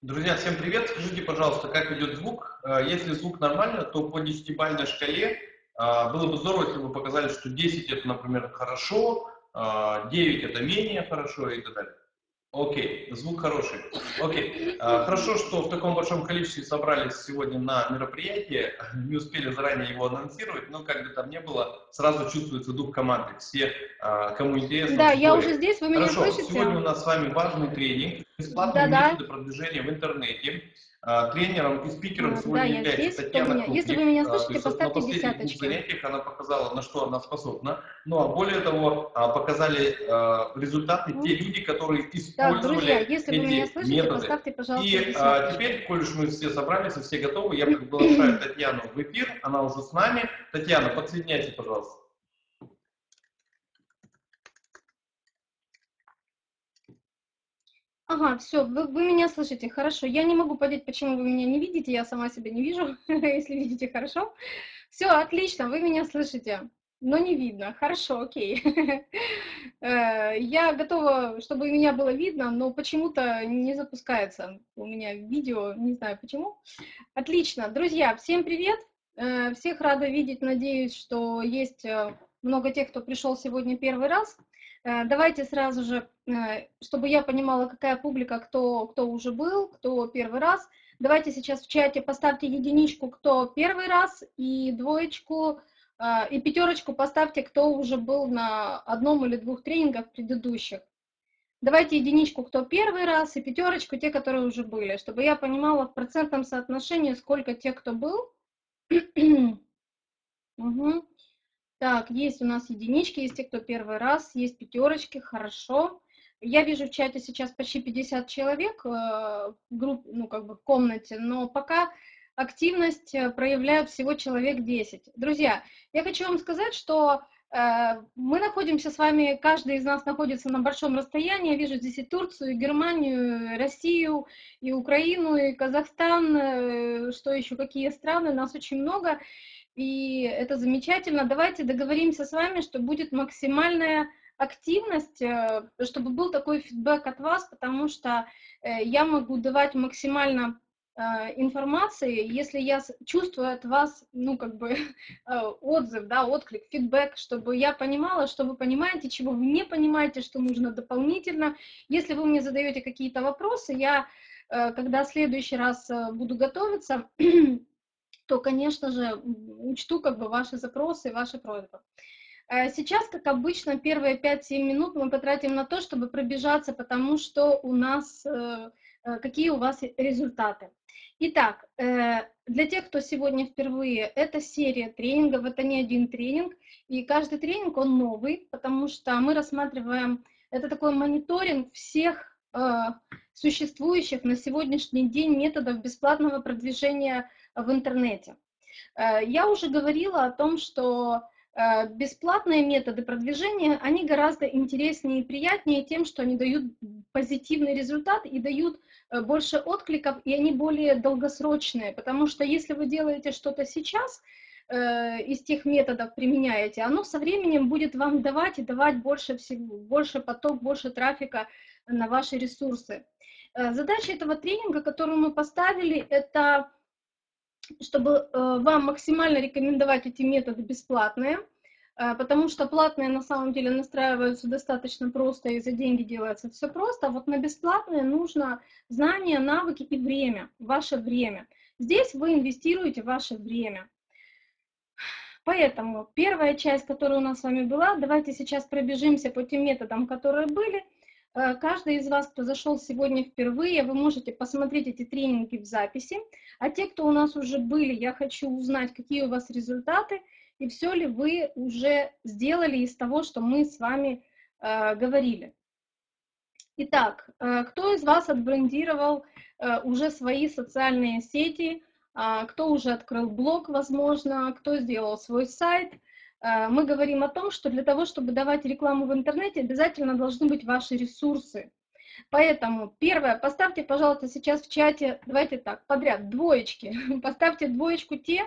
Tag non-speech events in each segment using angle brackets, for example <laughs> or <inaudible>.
Друзья, всем привет! Скажите, пожалуйста, как идет звук? Э, если звук нормально, то по десятибальной шкале э, было бы здорово, если бы показали, что 10 это, например, хорошо, 9 э, это менее хорошо и так далее. Окей, звук хороший. Окей, а, хорошо, что в таком большом количестве собрались сегодня на мероприятие. Не успели заранее его анонсировать, но как бы там не было, сразу чувствуется дух команды. Все, а, кому интересно. Да, я уже здесь, вы меня Хорошо, слышите? сегодня у нас с вами важный тренинг, бесплатные да, методы да. продвижения в интернете. А, тренером и спикером Да, сегодня я является здесь, Татьяна меня- если вы меня А, слышите, то есть поставьте на десяточки. занятиях она показала, на что она способна. Ну а более того, а, показали результаты те люди, которые использовали друзья, если вы эти меня слышите, методы. поставьте, пожалуйста, И а, теперь, коль уж мы все собрались и все готовы, я приглашаю <clears throat> Татьяну в эфир, она уже с нами. Татьяна, подсоединяйся, пожалуйста. Ага, все, вы, вы меня слышите, хорошо. Я не могу понять, почему вы меня не видите, я сама себя не вижу, <laughs> если видите, хорошо. Все, отлично, вы меня слышите, но не видно. Хорошо, окей. <laughs> Э, Я готова, чтобы меня было видно, но почему-то не запускается у меня видео, не знаю почему. Отлично, друзья, всем привет. Э, Всех рада видеть, надеюсь, что есть э, много тех, кто пришел сегодня первый раз. Давайте сразу же, чтобы я понимала, какая публика, кто, кто уже был, кто первый раз. Давайте сейчас в чате поставьте единичку, кто первый раз, и двоечку, э, и пятерочку поставьте, кто уже был на одном или двух тренингах предыдущих. Давайте единичку, кто первый раз, и пятерочку, те, которые уже были, чтобы я понимала в процентном соотношении, сколько тех, кто был. <clears throat> Мгм. Так, есть у нас единички, есть те, кто первый раз, есть пятерочки, хорошо. Я вижу в чате сейчас почти 50 человек э, в группе, ну, как бы в комнате, но пока активность э, проявляют всего человек 10. Друзья, я хочу вам сказать, что э, мы находимся с вами, каждый из нас находится на большом расстоянии. Я вижу здесь и Турцию, и Германию, и Россию, и Украину, и Казахстан, что еще, какие страны, нас очень много и это замечательно. Давайте договоримся с вами, что будет максимальная активность, э, чтобы был такой фидбэк от вас, потому что э, я могу давать максимально э, информации, если я чувствую от вас, ну, как бы, <laughs> отзыв, да, отклик, фидбэк, чтобы я понимала, что вы понимаете, чего вы не понимаете, что нужно дополнительно. Если вы мне задаете какие-то вопросы, я, когда в следующий раз буду готовиться, <clears throat> то, конечно же, учту как бы ваши запросы ваши просьбы. Э, Сейчас, как обычно, первые 5-7 минут мы потратим на то, чтобы пробежаться, потому что у нас, э, э, какие у вас результаты. Итак, э, для тех, кто сегодня впервые, это серия тренингов, это не один тренинг, и каждый тренинг, он новый, потому что мы рассматриваем, это такой мониторинг всех существующих на сегодняшний день методов бесплатного продвижения в интернете. Я уже говорила о том, что бесплатные методы продвижения, они гораздо интереснее и приятнее тем, что они дают позитивный результат и дают э, больше откликов, и они более долгосрочные, потому что если вы делаете что-то сейчас, э, из тех методов применяете, оно со временем будет вам давать и давать больше всего, больше поток, больше трафика на ваши ресурсы. Э, Задача этого тренинга, которую мы поставили, это чтобы э, вам максимально рекомендовать эти методы бесплатные, э, потому что платные на самом деле настраиваются достаточно просто, и за деньги делается все просто, а вот на бесплатные нужно знания, навыки и время, ваше время. Здесь вы инвестируете ваше время. Поэтому первая часть, которая у нас с вами была, давайте сейчас пробежимся по тем методам, которые были. Э, Каждый из вас, кто зашел сегодня впервые, вы можете посмотреть эти тренинги в записи. А те, кто у нас уже были, я хочу узнать, какие у вас результаты и все ли вы уже сделали из того, что мы с вами э, говорили. Итак, э, кто из вас отбрендировал э, уже свои социальные сети, а, кто уже открыл блог, возможно, кто сделал свой сайт. Э, Мы говорим о том, что для того, чтобы давать рекламу в интернете, обязательно должны быть ваши ресурсы. Поэтому, первое, поставьте, пожалуйста, сейчас в чате, давайте так, подряд, двоечки. <laughs> Поставьте двоечку те,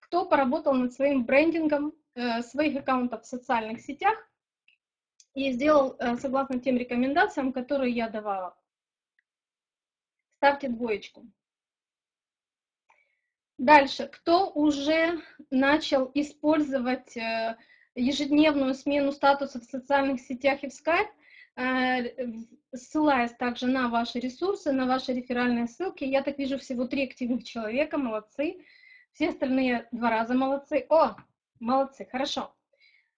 кто поработал над своим брендингом э, своих аккаунтов в социальных сетях и сделал э, согласно тем рекомендациям, которые я давала. ставьте двоечку. Дальше, кто уже начал использовать э, ежедневную смену статуса в социальных сетях и в Skype, э, ссылаясь также на ваши ресурсы, на ваши реферальные ссылки. Я так вижу всего три активных человека, молодцы. Все остальные два раза молодцы. О, молодцы, хорошо.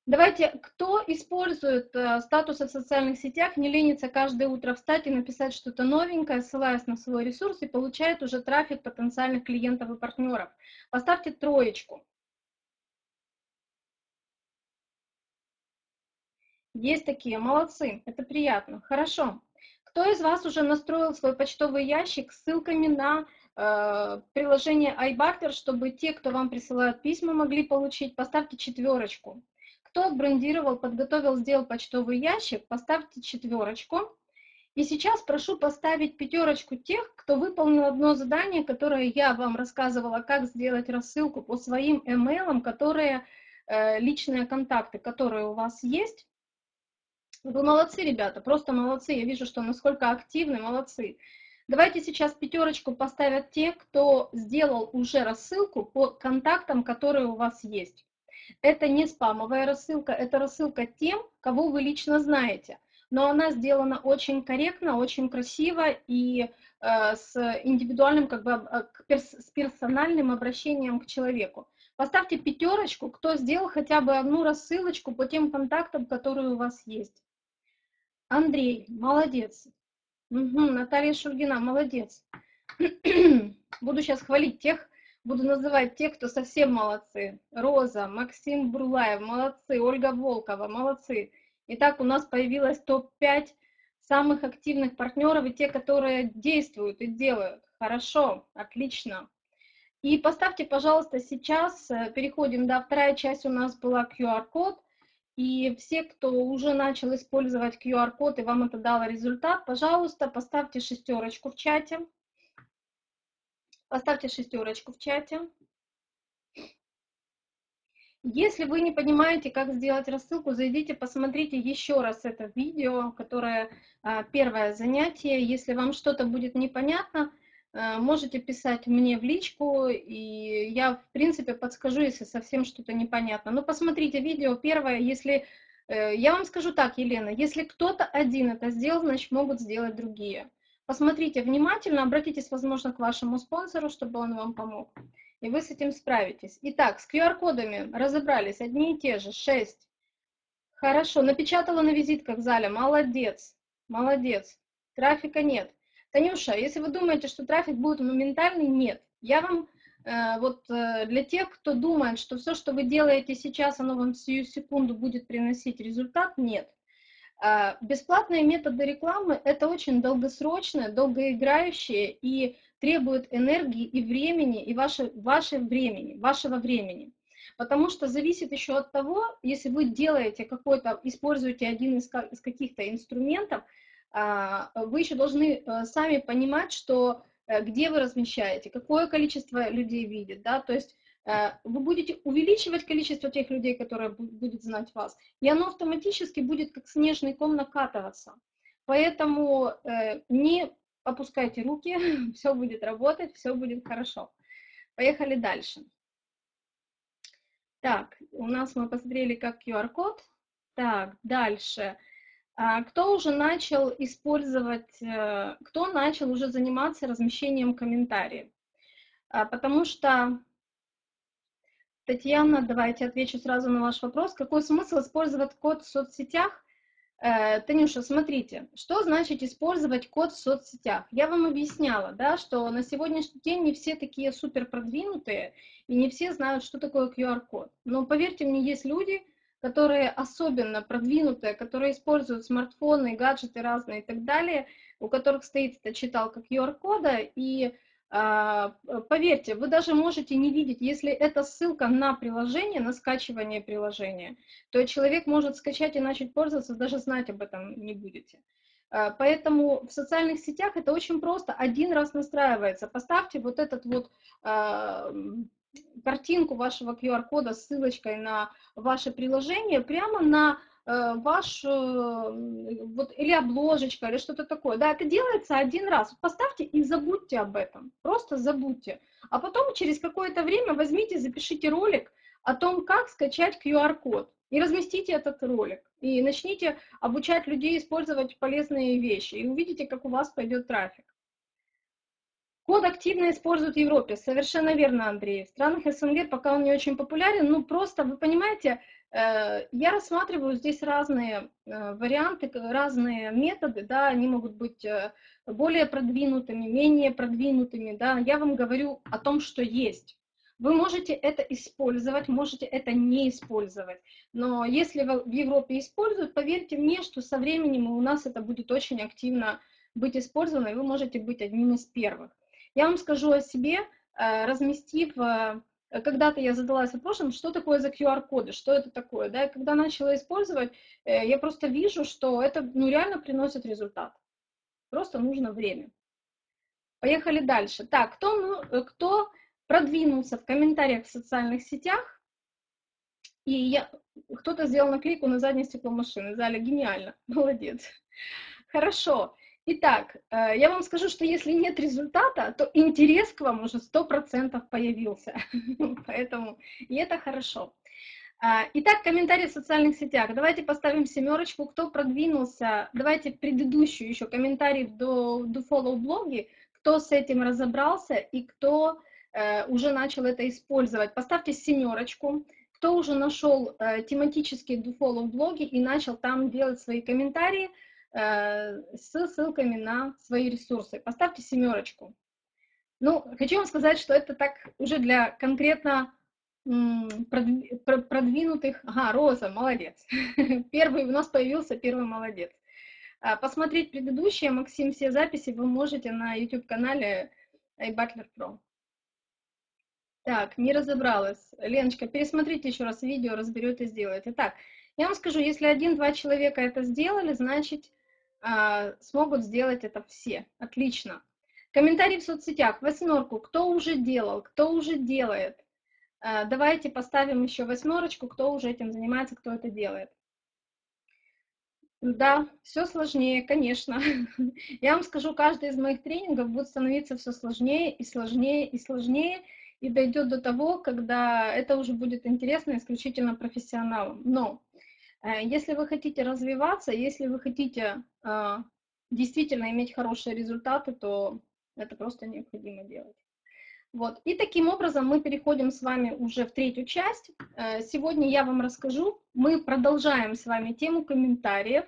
Давайте, кто использует э, статусы в социальных сетях, не ленится каждое утро встать и написать что-то новенькое, ссылаясь на свой ресурс и получает уже трафик потенциальных клиентов и партнеров. Поставьте троечку. Есть такие, молодцы, это приятно, хорошо. Кто из вас уже настроил свой почтовый ящик с ссылками на э, приложение iBarter, чтобы те, кто вам присылают письма, могли получить? Поставьте четверочку. Кто брендировал, подготовил, сделал почтовый ящик, поставьте четверочку. И сейчас прошу поставить пятерочку тех, кто выполнил одно задание, которое я вам рассказывала, как сделать рассылку по своим email, которые э, личные контакты, которые у вас есть. Вы молодцы, ребята, просто молодцы. Я вижу, что насколько активны, молодцы. Давайте сейчас пятерочку поставят те, кто сделал уже рассылку по контактам, которые у вас есть. Это не спамовая рассылка, это рассылка тем, кого вы лично знаете. Но она сделана очень корректно, очень красиво и э, с индивидуальным, как бы, э, перс с персональным обращением к человеку. Поставьте пятерочку, кто сделал хотя бы одну рассылочку по тем контактам, которые у вас есть. Андрей, молодец. Угу, Наталья Шульгина, молодец. <clears throat> Буду сейчас хвалить тех, Буду называть тех, кто совсем молодцы. Роза, Максим Бурлаев, молодцы. Ольга Волкова, молодцы. Итак, у нас появилось топ-5 самых активных партнеров и те, которые действуют и делают. Хорошо, отлично. И поставьте, пожалуйста, сейчас, э, переходим, да, вторая часть у нас была QR-код. И все, кто уже начал использовать QR-код и вам это дало результат, пожалуйста, поставьте шестерочку в чате. Поставьте шестерочку в чате. Если вы не понимаете, как сделать рассылку, зайдите, посмотрите еще раз это видео, которое а, первое занятие. Если вам что-то будет непонятно, а, можете писать мне в личку, и я, в принципе, подскажу, если совсем что-то непонятно. Но посмотрите видео первое, если... Э, я вам скажу так, Елена, если кто-то один это сделал, значит, могут сделать другие. Посмотрите внимательно, обратитесь, возможно, к вашему спонсору, чтобы он вам помог. И вы с этим справитесь. Итак, с QR-кодами разобрались, одни и те же, 6. Хорошо, напечатала на визитках в зале, молодец, молодец. Трафика нет. Танюша, если вы думаете, что трафик будет моментальный, нет. Я вам, э, вот э, для тех, кто думает, что все, что вы делаете сейчас, оно вам сию секунду будет приносить результат, нет. А, бесплатные методы рекламы – это очень долгосрочное, долгоиграющее и требует энергии и времени, и ваше, ваше времени, вашего времени. Потому что зависит еще от того, если вы делаете какой-то, используете один из, из каких-то инструментов, а, вы еще должны э, сами понимать, что э, где вы размещаете, какое количество людей видит, да, то есть вы будете увеличивать количество тех людей, которые будут знать вас, и оно автоматически будет как снежный ком накатываться. Поэтому э, не опускайте руки, <laughs> все будет работать, все будет хорошо. Поехали дальше. Так, у нас мы посмотрели как QR-код. Так, дальше. А кто уже начал использовать, э, кто начал уже заниматься размещением комментариев? А, потому что Татьяна, давайте отвечу сразу на ваш вопрос. Какой смысл использовать код в соцсетях? Э, Танюша, смотрите, что значит использовать код в соцсетях? Я вам объясняла, да, что на сегодняшний день не все такие супер продвинутые, и не все знают, что такое QR-код. Но поверьте мне, есть люди, которые особенно продвинутые, которые используют смартфоны, гаджеты разные и так далее, у которых стоит эта читалка QR-кода, и поверьте, вы даже можете не видеть, если это ссылка на приложение, на скачивание приложения, то человек может скачать и начать пользоваться, даже знать об этом не будете. А, поэтому в социальных сетях это очень просто, один раз настраивается. Поставьте вот этот вот а, картинку вашего QR-кода с ссылочкой на ваше приложение прямо на э, ваш, э, вот, или обложечка, или что-то такое. Да, это делается один раз. Поставьте и забудьте об этом. Просто забудьте. А потом через какое-то время возьмите, запишите ролик о том, как скачать QR-код. И разместите этот ролик. И начните обучать людей использовать полезные вещи. И увидите, как у вас пойдет трафик. Код активно используют в Европе. Совершенно верно, Андрей. В странах СНГ пока он не очень популярен. Ну, просто, вы понимаете, я рассматриваю здесь разные э, варианты, разные методы, да, они могут быть э, более продвинутыми, менее продвинутыми, да. Я вам говорю о том, что есть. Вы можете это использовать, можете это не использовать. Но если в Европе используют, поверьте мне, что со временем у нас это будет очень активно быть использовано, и вы можете быть одним из первых. Я вам скажу о себе, э, разместив, э, когда-то я задалась вопросом, что такое за QR-коды, что это такое, да, и когда начала использовать, э, я просто вижу, что это, ну, реально приносит результат. Просто нужно время. Поехали дальше. Так, кто, ну, кто продвинулся в комментариях в социальных сетях, и я, кто-то сделал наклейку на заднее стекло машины, Заля, гениально, <laughs> молодец. Хорошо. Итак, э, я вам скажу, что если нет результата, то интерес к вам уже 100% появился. <laughs> Поэтому, и это хорошо. А, итак, комментарии в социальных сетях. Давайте поставим семерочку, кто продвинулся. Давайте предыдущую еще комментарий до, до follow блоги, кто с этим разобрался и кто э, уже начал это использовать. Поставьте семерочку. Кто уже нашел э, тематические do follow блоги и начал там делать свои комментарии – с ссылками на свои ресурсы. Поставьте семерочку. Ну, хочу вам сказать, что это так уже для конкретно продвинутых... Ага, Роза, молодец. <laughs> Первый у нас появился, первый молодец. А, посмотреть предыдущие, Максим, все записи вы можете на YouTube-канале iButler Pro. Так, не разобралась. Леночка, пересмотрите еще раз видео, разберете, сделаете. Так, я вам скажу, если один-два человека это сделали, значит, а, смогут сделать это все. Отлично. Комментарии в соцсетях. Восьмерку. Кто уже делал, кто уже делает. А, давайте поставим еще восьмерочку, кто уже этим занимается, кто это делает. Да, все сложнее, конечно. <laughs> Я вам скажу, каждый из моих тренингов будет становиться все сложнее и сложнее и сложнее, и дойдет до того, когда это уже будет интересно исключительно профессионалам. Но если вы хотите развиваться, если вы хотите а, действительно иметь хорошие результаты, то это просто необходимо делать. Вот. И таким образом мы переходим с вами уже в третью часть. Э, сегодня я вам расскажу, мы продолжаем с вами тему комментариев.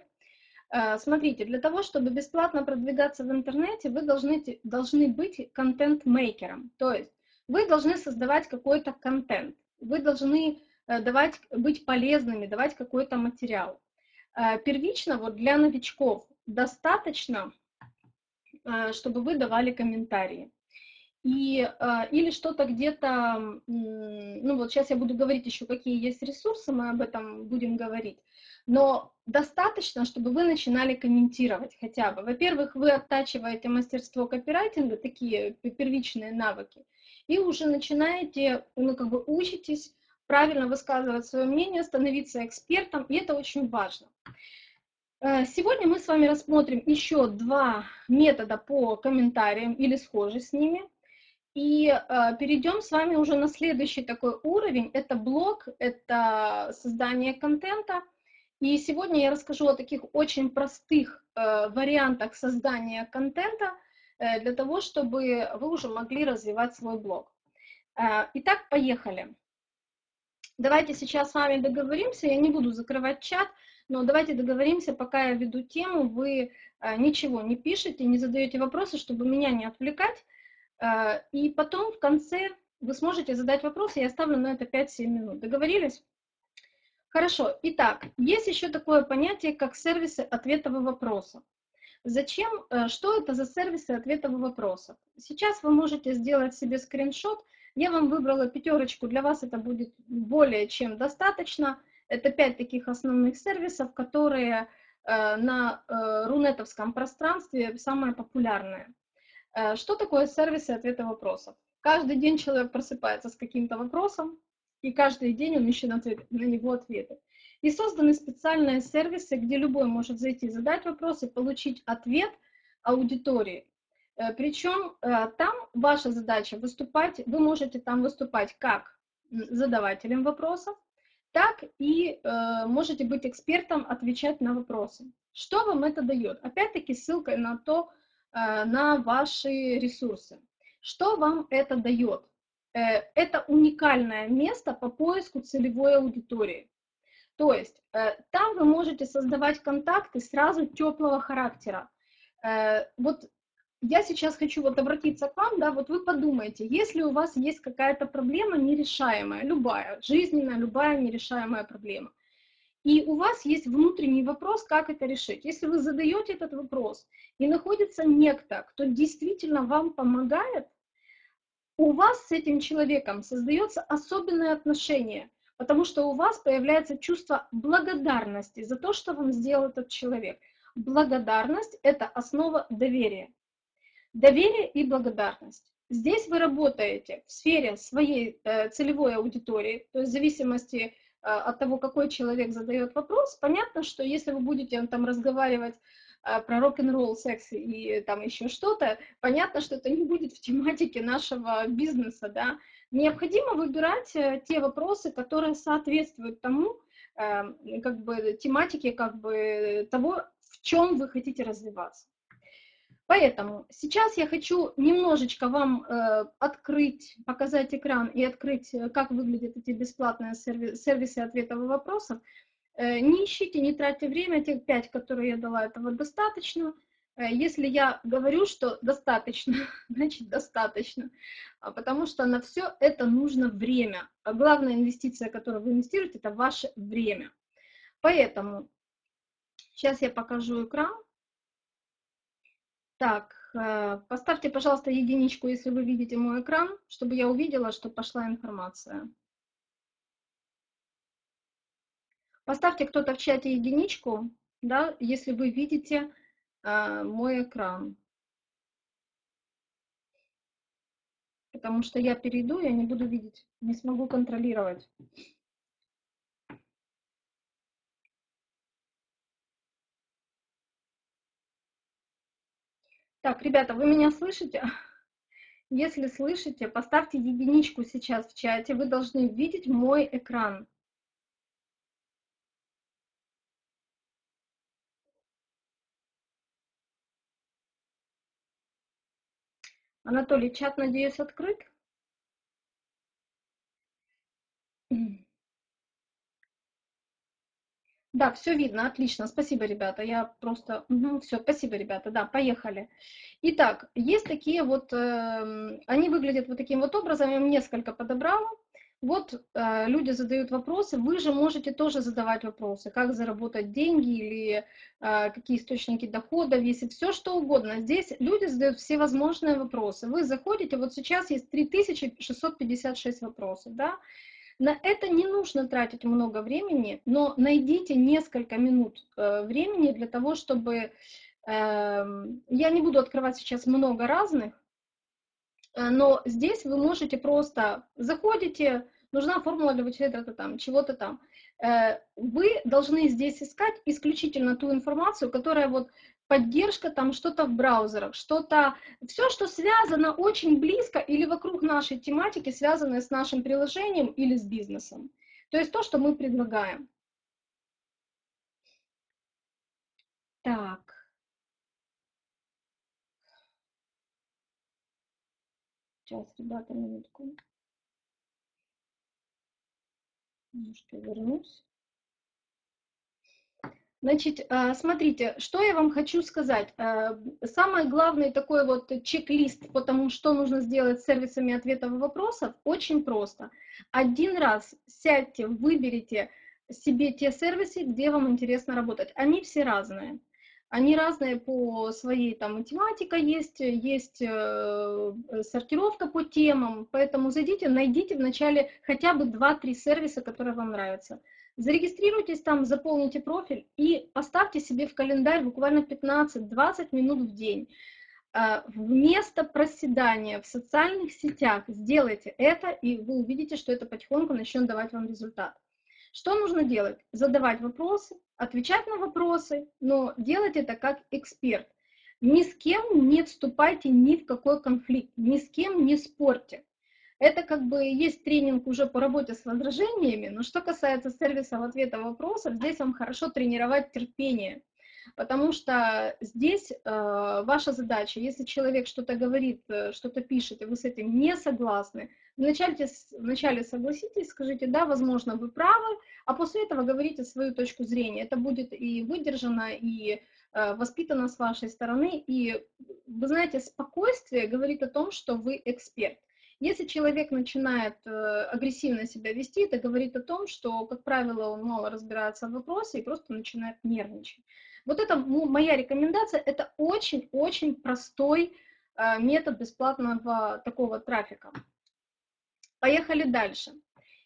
Э, смотрите, для того, чтобы бесплатно продвигаться в интернете, вы должны, должны быть контент-мейкером. То есть вы должны создавать какой-то контент. Вы должны Э, давать, быть полезными, давать какой-то материал. Э, первично вот для новичков достаточно, э, чтобы вы давали комментарии. И, или что-то где-то, ну вот сейчас я буду говорить еще, какие есть ресурсы, мы об этом будем говорить, но достаточно, чтобы вы начинали комментировать хотя бы. Во-первых, вы оттачиваете мастерство копирайтинга, такие первичные навыки, и уже начинаете, ну как бы учитесь правильно высказывать свое мнение, становиться экспертом, и это очень важно. Э, сегодня мы с вами рассмотрим еще два метода по комментариям или схожи с ними. И э, перейдем с вами уже на следующий такой уровень. Это блог, это создание контента. И сегодня я расскажу о таких очень простых э, вариантах создания контента для того, чтобы вы уже могли развивать свой блог. Итак, поехали. Давайте сейчас с вами договоримся, я не буду закрывать чат, но давайте договоримся, пока я веду тему, вы э, ничего не пишете, не задаете вопросы, чтобы меня не отвлекать, э, и потом в конце вы сможете задать вопросы, я оставлю на это 5-7 минут. Договорились? Хорошо. Итак, есть еще такое понятие, как сервисы ответов и вопросов. Зачем, э, что это за сервисы ответов и вопросов? Сейчас вы можете сделать себе скриншот – я вам выбрала пятерочку, для вас это будет более чем достаточно. Это пять таких основных сервисов, которые э, на э, рунетовском пространстве самые популярные. Э, что такое сервисы ответа вопросов? Каждый день человек просыпается с каким-то вопросом, и каждый день он ищет ответ, на него ответы. И созданы специальные сервисы, где любой может зайти, задать вопрос и получить ответ аудитории. Э, Причем э, там ваша задача выступать, вы можете там выступать как задавателем вопросов, так и э, можете быть экспертом, отвечать на вопросы. Что вам это дает? Опять-таки ссылка на то, на ваши ресурсы. Что вам это дает? Это уникальное место по поиску целевой аудитории. То есть там вы можете создавать контакты сразу теплого характера. Вот я сейчас хочу вот обратиться к вам, да, вот вы подумайте, если у вас есть какая-то проблема нерешаемая, любая, жизненная, любая нерешаемая проблема, и у вас есть внутренний вопрос, как это решить. Если вы задаете этот вопрос, и находится некто, кто действительно вам помогает, у вас с этим человеком создается особенное отношение, потому что у вас появляется чувство благодарности за то, что вам сделал этот человек. Благодарность – это основа доверия. Доверие и благодарность. Здесь вы работаете в сфере своей э, целевой аудитории, то есть в зависимости э, от того, какой человек задает вопрос, понятно, что если вы будете там разговаривать э, про рок-н-ролл, секс и там еще что-то, понятно, что это не будет в тематике нашего бизнеса, да. Необходимо выбирать те вопросы, которые соответствуют тому, как бы тематике, как бы того, в чем вы хотите развиваться. Поэтому сейчас я хочу немножечко вам э, открыть, показать экран и открыть, э, как выглядят эти бесплатные сервисы, сервисы ответов и вопросов. Э, не ищите, не тратьте время, тех пять, которые я дала, этого достаточно. Э, если я говорю, что достаточно, <laughs> значит достаточно, а потому что на все это нужно время. А главная инвестиция, которую вы инвестируете, это ваше время. Поэтому сейчас я покажу экран. Так, э, поставьте, пожалуйста, единичку, если вы видите мой экран, чтобы я увидела, что пошла информация. Поставьте кто-то в чате единичку, да, если вы видите э, мой экран. Потому что я перейду, я не буду видеть, не смогу контролировать. Так, ребята, вы меня слышите? <laughs> Если слышите, поставьте единичку сейчас в чате. Вы должны видеть мой экран. Анатолий, чат, надеюсь, открыт? Да, все видно, отлично, спасибо, ребята, я просто, угу, все, спасибо, ребята, да, поехали. Итак, есть такие вот, э, они выглядят вот таким вот образом, я несколько подобрала. Вот э, люди задают вопросы, вы же можете тоже задавать вопросы, как заработать деньги или э, какие источники дохода, если все что угодно. Здесь люди задают все возможные вопросы. Вы заходите, вот сейчас есть 3656 вопросов, да, на это не нужно тратить много времени, но найдите несколько минут э, времени для того, чтобы... Эм, я не буду открывать сейчас много разных, э, но здесь вы можете просто заходите, нужна формула для вычисления там, чего-то там. Э, вы должны здесь искать исключительно ту информацию, которая вот поддержка там что-то в браузерах, что-то, все, что связано очень близко или вокруг нашей тематики, связанное с нашим приложением или с бизнесом. То есть то, что мы предлагаем. Так. Сейчас, ребята, минутку. Немножко вернусь. Значит, э, смотрите, что я вам хочу сказать. Э, самый главный такой вот чек-лист по тому, что нужно сделать с сервисами ответов и вопросов, очень просто. Один раз сядьте, выберите себе те сервисы, где вам интересно работать. Они все разные. Они разные по своей там математика есть, есть э, сортировка по темам, поэтому зайдите, найдите вначале хотя бы 2-3 сервиса, которые вам нравятся. Зарегистрируйтесь там, заполните профиль и поставьте себе в календарь буквально 15-20 минут в день. А, вместо проседания в социальных сетях сделайте это, и вы увидите, что это потихоньку начнет давать вам результат. Что нужно делать? Задавать вопросы, отвечать на вопросы, но делать это как эксперт. Ни с кем не вступайте ни в какой конфликт, ни с кем не спорьте. Это как бы есть тренинг уже по работе с возражениями, но что касается сервиса в ответа вопросов, здесь вам хорошо тренировать терпение. Потому что здесь э, ваша задача, если человек что-то говорит, э, что-то пишет, и вы с этим не согласны, вначале, вначале согласитесь, скажите, да, возможно, вы правы, а после этого говорите свою точку зрения. Это будет и выдержано, и э, воспитано с вашей стороны, и, вы знаете, спокойствие говорит о том, что вы эксперт. Если человек начинает э, агрессивно себя вести, это говорит о том, что, как правило, он мало разбирается в вопросе и просто начинает нервничать. Вот это моя рекомендация, это очень-очень простой э, метод бесплатного такого трафика. Поехали дальше.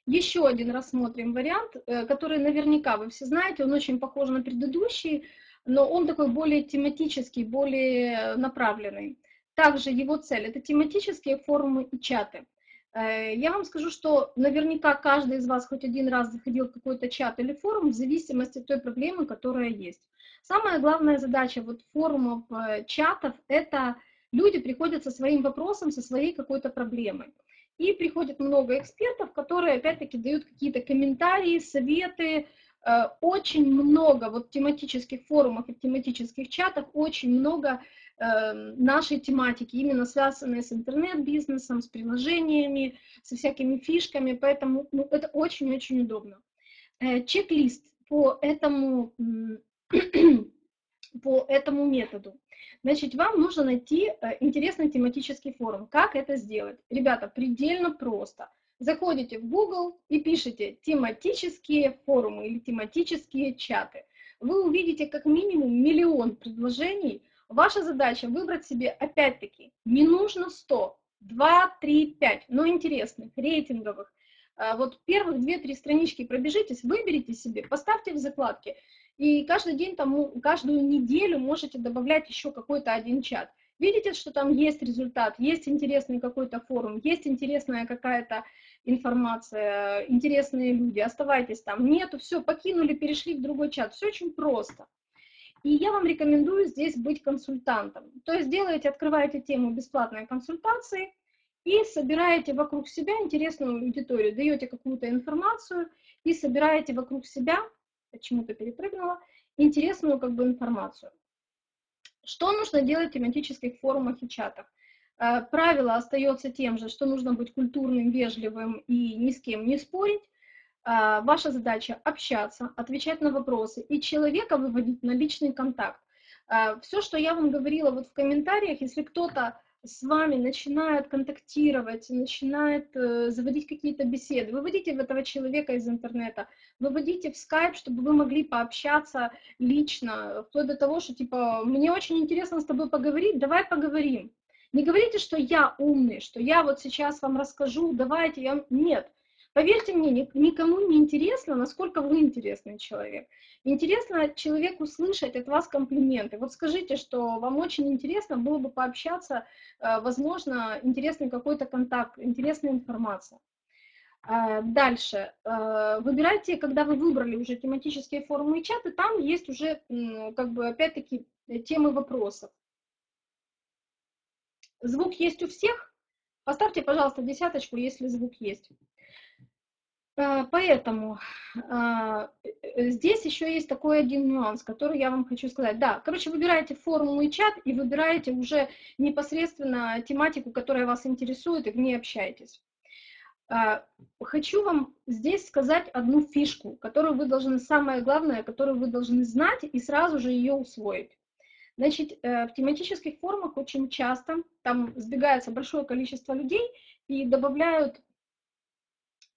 Еще один рассмотрим вариант, э, который наверняка вы все знаете, он очень похож на предыдущий, но он такой более тематический, более направленный. Также его цель – это тематические форумы и чаты. Э, я вам скажу, что наверняка каждый из вас хоть один раз заходил в какой-то чат или форум в зависимости от той проблемы, которая есть. Самая главная задача вот форумов, э, чатов – это люди приходят со своим вопросом, со своей какой-то проблемой. И приходит много экспертов, которые опять-таки дают какие-то комментарии, советы, э, очень много вот тематических форумов и тематических чатах, очень много нашей тематики, именно связанные с интернет-бизнесом, с приложениями, со всякими фишками, поэтому ну, это очень-очень удобно. Э, чек-лист по этому, <clears throat> по этому методу. Значит, вам нужно найти э, интересный тематический форум. Как это сделать? Ребята, предельно просто. Заходите в Google и пишите тематические форумы или тематические чаты. Вы увидите как минимум миллион предложений, Ваша задача выбрать себе, опять-таки, не нужно 100, 2, 3, 5, но интересных, рейтинговых. А, вот первых 2-3 странички пробежитесь, выберите себе, поставьте в закладки. И каждый день, там, каждую неделю можете добавлять еще какой-то один чат. Видите, что там есть результат, есть интересный какой-то форум, есть интересная какая-то информация, интересные люди, оставайтесь там. Нету, все, покинули, перешли в другой чат. Все очень просто. И я вам рекомендую здесь быть консультантом. То есть делаете, открываете тему бесплатной консультации и собираете вокруг себя интересную аудиторию, даете какую-то информацию и собираете вокруг себя, почему-то перепрыгнула, интересную как бы информацию. Что нужно делать в тематических форумах и чатах? Э, правило остается тем же, что нужно быть культурным, вежливым и ни с кем не спорить. А, ваша задача общаться, отвечать на вопросы и человека выводить на личный контакт. А, Все, что я вам говорила вот в комментариях, если кто-то с вами начинает контактировать, начинает э, заводить какие-то беседы, выводите этого человека из интернета, выводите в скайп, чтобы вы могли пообщаться лично, вплоть до того, что типа, мне очень интересно с тобой поговорить, давай поговорим. Не говорите, что я умный, что я вот сейчас вам расскажу, давайте, я... Нет, Поверьте мне, никому не интересно, насколько вы интересный человек. Интересно человеку слышать от вас комплименты. Вот скажите, что вам очень интересно было бы пообщаться, э, возможно, интересный какой-то контакт, интересная информация. Э, дальше. Э, выбирайте, когда вы выбрали уже тематические форумы и чаты, там есть уже, как бы, опять-таки, темы вопросов. Звук есть у всех? Поставьте, пожалуйста, десяточку, если звук есть. Э, поэтому а, э, здесь еще есть такой один нюанс, который я вам хочу сказать. Да, короче, выбираете формулу и чат и выбираете уже непосредственно тематику, которая вас интересует, и в ней общаетесь. А, хочу вам здесь сказать одну фишку, которую вы должны, самое главное, которую вы должны знать и сразу же ее усвоить. Значит, э, в тематических форумах очень часто там сбегается большое количество людей и добавляют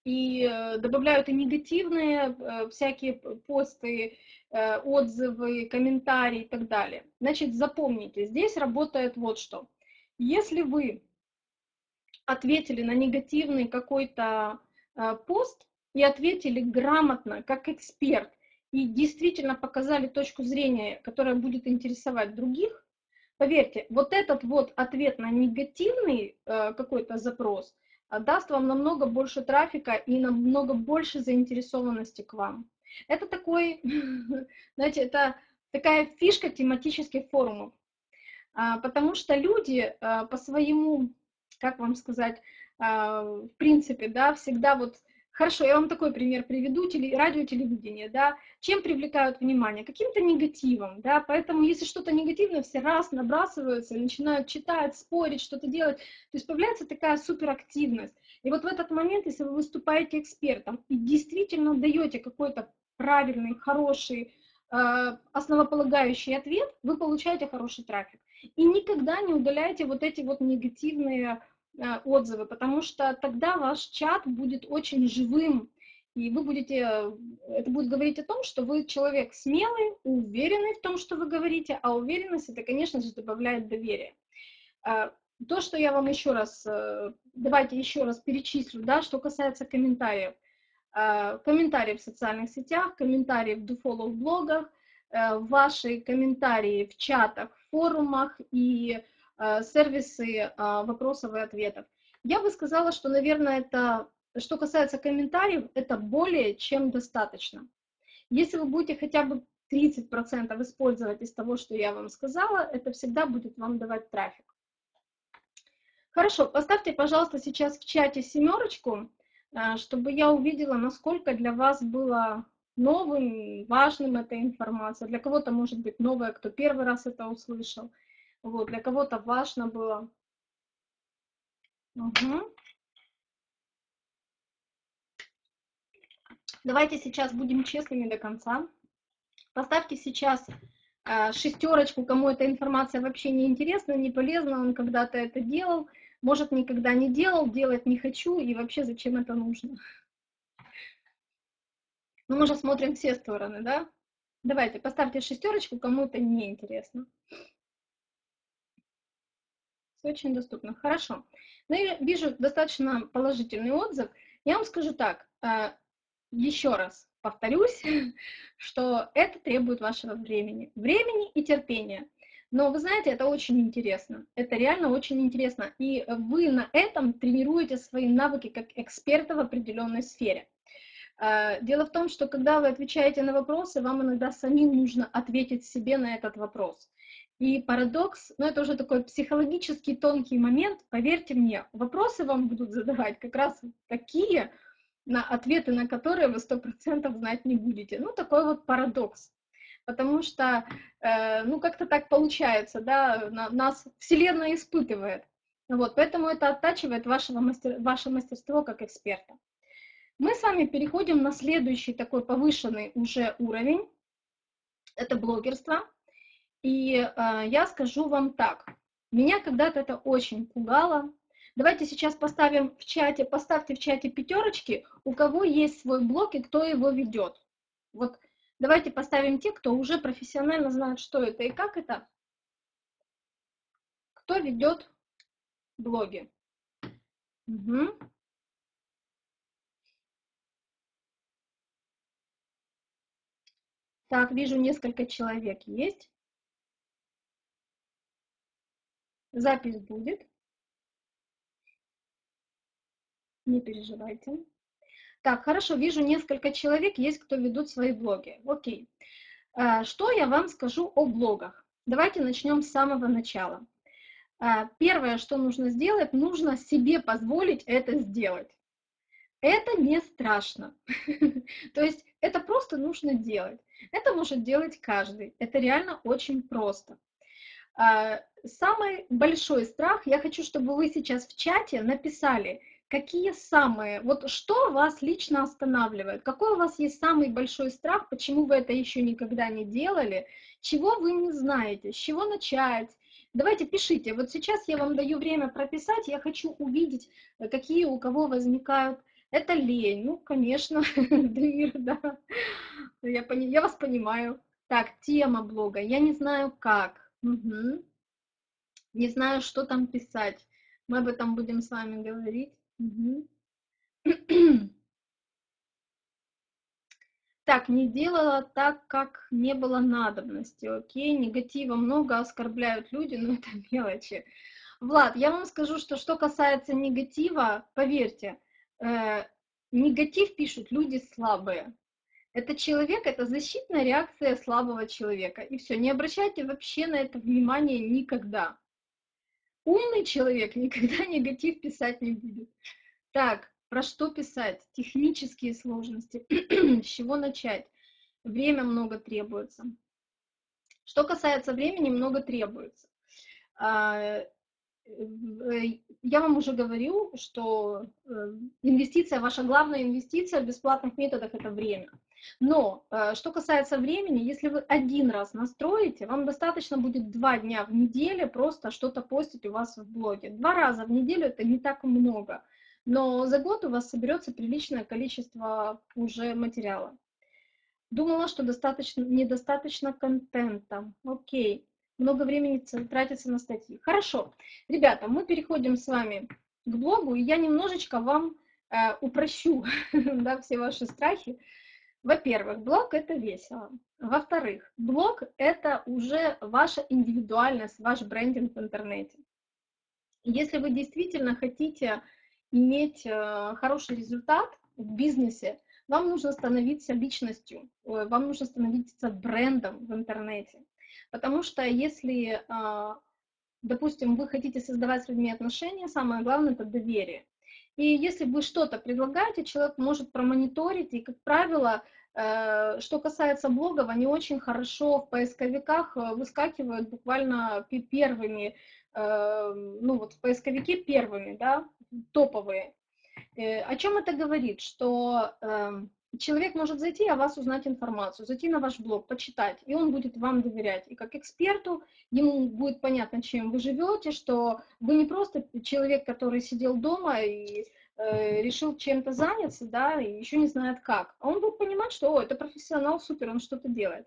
и э, добавляют и негативные э, всякие посты, э, отзывы, комментарии и так далее. Значит, запомните, здесь работает вот что. Если вы ответили на негативный какой-то пост и ответили грамотно, как эксперт, и действительно показали точку зрения, которая будет интересовать других, поверьте, вот этот вот ответ на негативный какой-то запрос – даст вам намного больше трафика и намного больше заинтересованности к вам. Это такой, <laughs> знаете, это такая фишка тематических форумов, а, потому что люди а, по своему, как вам сказать, в принципе, да, всегда вот Хорошо, я вам такой пример приведу, теле, радио, телевидение, да, чем привлекают внимание? Каким-то негативом, да, поэтому если что-то негативное, все раз набрасываются, начинают читать, спорить, что-то делать, то есть появляется такая суперактивность. И вот в этот момент, если вы выступаете экспертом и действительно даете какой-то правильный, хороший, э, основополагающий ответ, вы получаете хороший трафик. И никогда не удаляйте вот эти вот негативные отзывы, потому что тогда ваш чат будет очень живым, и вы будете, это будет говорить о том, что вы человек смелый, уверенный в том, что вы говорите, а уверенность это, конечно же, добавляет доверие. Э, то, что я вам еще раз, э, давайте еще раз перечислю, да, что касается комментариев. Комментарии в социальных сетях, комментарии в DoFollow блогах, ваши комментарии в чатах, форумах и Э, сервисы э, вопросов и ответов. Я бы сказала, что, наверное, это, что касается комментариев, это более чем достаточно. Если вы будете хотя бы 30% использовать из того, что я вам сказала, это всегда будет вам давать трафик. Хорошо, поставьте, пожалуйста, сейчас в чате семерочку, э, чтобы я увидела, насколько для вас было новым, важным эта информация. Для кого-то может быть новая, кто первый раз это услышал. Вот, для кого-то важно было. Угу. Давайте сейчас будем честными до конца. Поставьте сейчас э, шестерочку, кому эта информация вообще не интересна, не полезна, он когда-то это делал, может, никогда не делал, делать не хочу, и вообще зачем это нужно. Ну, мы же смотрим все стороны, да? Давайте, поставьте шестерочку, кому это не интересно. Очень доступно. Хорошо. Ну, я вижу достаточно положительный отзыв. Я вам скажу так, э, еще раз повторюсь, <laughs> что это требует вашего времени. Времени и терпения. Но вы знаете, это очень интересно. Это реально очень интересно. И вы на этом тренируете свои навыки как эксперта в определенной сфере. Э, дело в том, что когда вы отвечаете на вопросы, вам иногда самим нужно ответить себе на этот вопрос. И парадокс, ну это уже такой психологический тонкий момент, поверьте мне, вопросы вам будут задавать как раз такие, на ответы на которые вы сто процентов знать не будете. Ну такой вот парадокс. Потому что, э, ну как-то так получается, да, на, нас Вселенная испытывает. Вот, поэтому это оттачивает вашего мастер, ваше мастерство как эксперта. Мы с вами переходим на следующий такой повышенный уже уровень. Это блогерство. И э, я скажу вам так, меня когда-то это очень пугало. Давайте сейчас поставим в чате, поставьте в чате пятерочки, у кого есть свой блог и кто его ведет. Вот давайте поставим те, кто уже профессионально знает, что это и как это. Кто ведет блоги. Угу. Так, вижу, несколько человек есть. Запись будет. Не переживайте. Так, хорошо, вижу несколько человек, есть кто ведут свои блоги. Окей. А, что я вам скажу о блогах? Давайте начнем с самого начала. А, первое, что нужно сделать, нужно себе позволить это сделать. Это не страшно. <laughs> То есть это просто нужно делать. Это может делать каждый. Это реально очень просто. А, самый большой страх, я хочу, чтобы вы сейчас в чате написали, какие самые, вот что вас лично останавливает, какой у вас есть самый большой страх, почему вы это еще никогда не делали, чего вы не знаете, с чего начать. Давайте пишите, вот сейчас я вам даю время прописать, я хочу увидеть, какие у кого возникают это лень. Ну, конечно, <laughs> Дамир, да. Я, пони... я вас понимаю. Так, тема блога. Я не знаю как. Угу. Не знаю, что там писать. Мы об этом будем с вами говорить. Угу. <clears throat> Так, не делала так, как не было надобности, окей, негатива много, оскорбляют люди, но <laughs> это мелочи. Влад, я вам скажу, что что касается негатива, поверьте, э, негатив пишут люди слабые. Это человек, это защитная реакция слабого человека. И все, не обращайте вообще на это внимание никогда. Умный человек <laughs> никогда негатив писать не будет. Так, про что писать? Технические сложности. <clears throat> С чего начать? Время много требуется. Что касается времени, много требуется. А, Э, я вам уже говорю, что э, инвестиция, ваша главная инвестиция в бесплатных методах – это время. Но э, что касается времени, если вы один раз настроите, вам достаточно будет два дня в неделю просто что-то постить у вас в блоге. Два раза в неделю – это не так много, но за год у вас соберется приличное количество уже материала. Думала, что достаточно, недостаточно контента. Окей много времени тратится на статьи. Хорошо, ребята, мы переходим с вами к блогу, и я немножечко вам э, упрощу <laughs> да, все ваши страхи. Во-первых, блог – это весело. Во-вторых, блог – это уже ваша индивидуальность, ваш брендинг в интернете. Если вы действительно хотите иметь э, хороший результат в бизнесе, вам нужно становиться личностью, вам нужно становиться брендом в интернете. Потому что если, а, допустим, вы хотите создавать с людьми отношения, самое главное – это доверие. И если вы что-то предлагаете, человек может промониторить, и, как правило, э, что касается блогов, они очень хорошо в поисковиках э, выскакивают буквально первыми, э, ну вот в поисковике первыми, да, топовые. О чем это говорит? Что эм, человек может зайти, о вас узнать информацию, зайти на ваш блог, почитать, и он будет вам доверять. И как эксперту ему будет понятно, чем вы живете, что вы не просто человек, который сидел дома и э, решил чем-то заняться, да, и еще не знает как. А он будет понимать, что, о, это профессионал, супер, он что-то делает.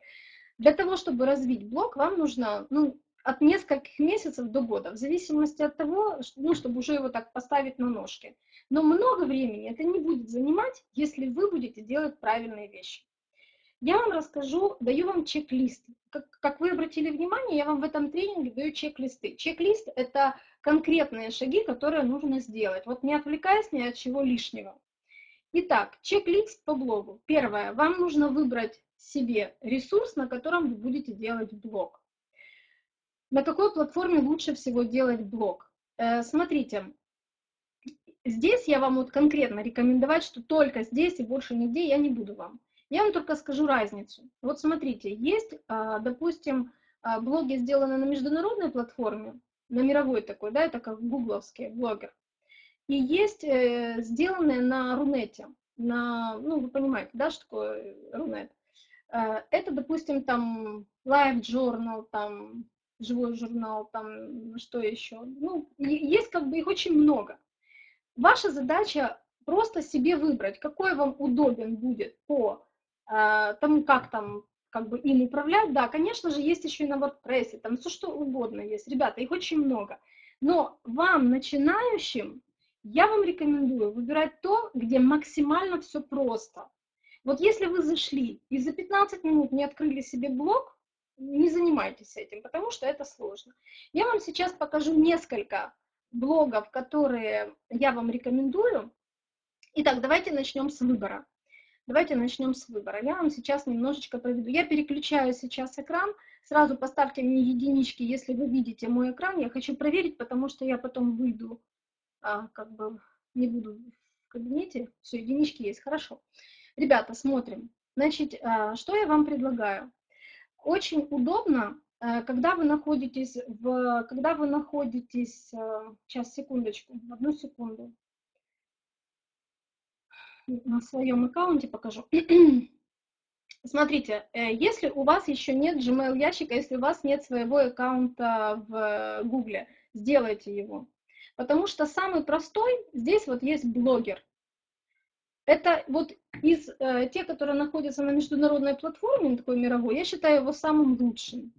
Для того, чтобы развить блог, вам нужно, ну, от нескольких месяцев до года, в зависимости от того, ну, чтобы уже его так поставить на ножки. Но много времени это не будет занимать, если вы будете делать правильные вещи. Я вам расскажу, даю вам чек-лист. Как, как вы обратили внимание, я вам в этом тренинге даю чек-листы. Чек-лист – это конкретные шаги, которые нужно сделать. Вот не отвлекаясь ни от чего лишнего. Итак, чек-лист по блогу. Первое. Вам нужно выбрать себе ресурс, на котором вы будете делать блог. На какой платформе лучше всего делать блог? Э, смотрите, здесь я вам вот конкретно рекомендовать, что только здесь и больше нигде я не буду вам. Я вам только скажу разницу. Вот смотрите, есть, а, допустим, а, блоги сделаны на международной платформе, на мировой такой, да, это как гугловский блогер. И есть э, сделанные на Рунете, на, ну, вы понимаете, да, что такое Рунет. Э, это, допустим, там Live Journal, там живой журнал, там что еще. Ну, есть как бы их очень много. Ваша задача просто себе выбрать, какой вам удобен будет по э, тому, как там как бы им управлять. Да, конечно же, есть еще и на WordPress, там все что угодно есть. Ребята, их очень много. Но вам, начинающим, я вам рекомендую выбирать то, где максимально все просто. Вот если вы зашли и за 15 минут не открыли себе блог, не занимайтесь этим, потому что это сложно. Я вам сейчас покажу несколько блогов, которые я вам рекомендую. Итак, давайте начнем с выбора. Давайте начнем с выбора. Я вам сейчас немножечко проведу. Я переключаю сейчас экран. Сразу поставьте мне единички, если вы видите мой экран. Я хочу проверить, потому что я потом выйду, а, как бы не буду в кабинете. Все, единички есть, хорошо. Ребята, смотрим. Значит, а, что я вам предлагаю? Очень удобно, э, когда вы находитесь в, когда вы находитесь, сейчас, э, секундочку, одну секунду, на своем аккаунте покажу. <clears throat> Смотрите, э, если у вас еще нет Gmail ящика, если у вас нет своего аккаунта в Google, сделайте его. Потому что самый простой, здесь вот есть блогер. Это вот из э, тех, которые находятся на международной платформе, такой мировой, я считаю его самым лучшим.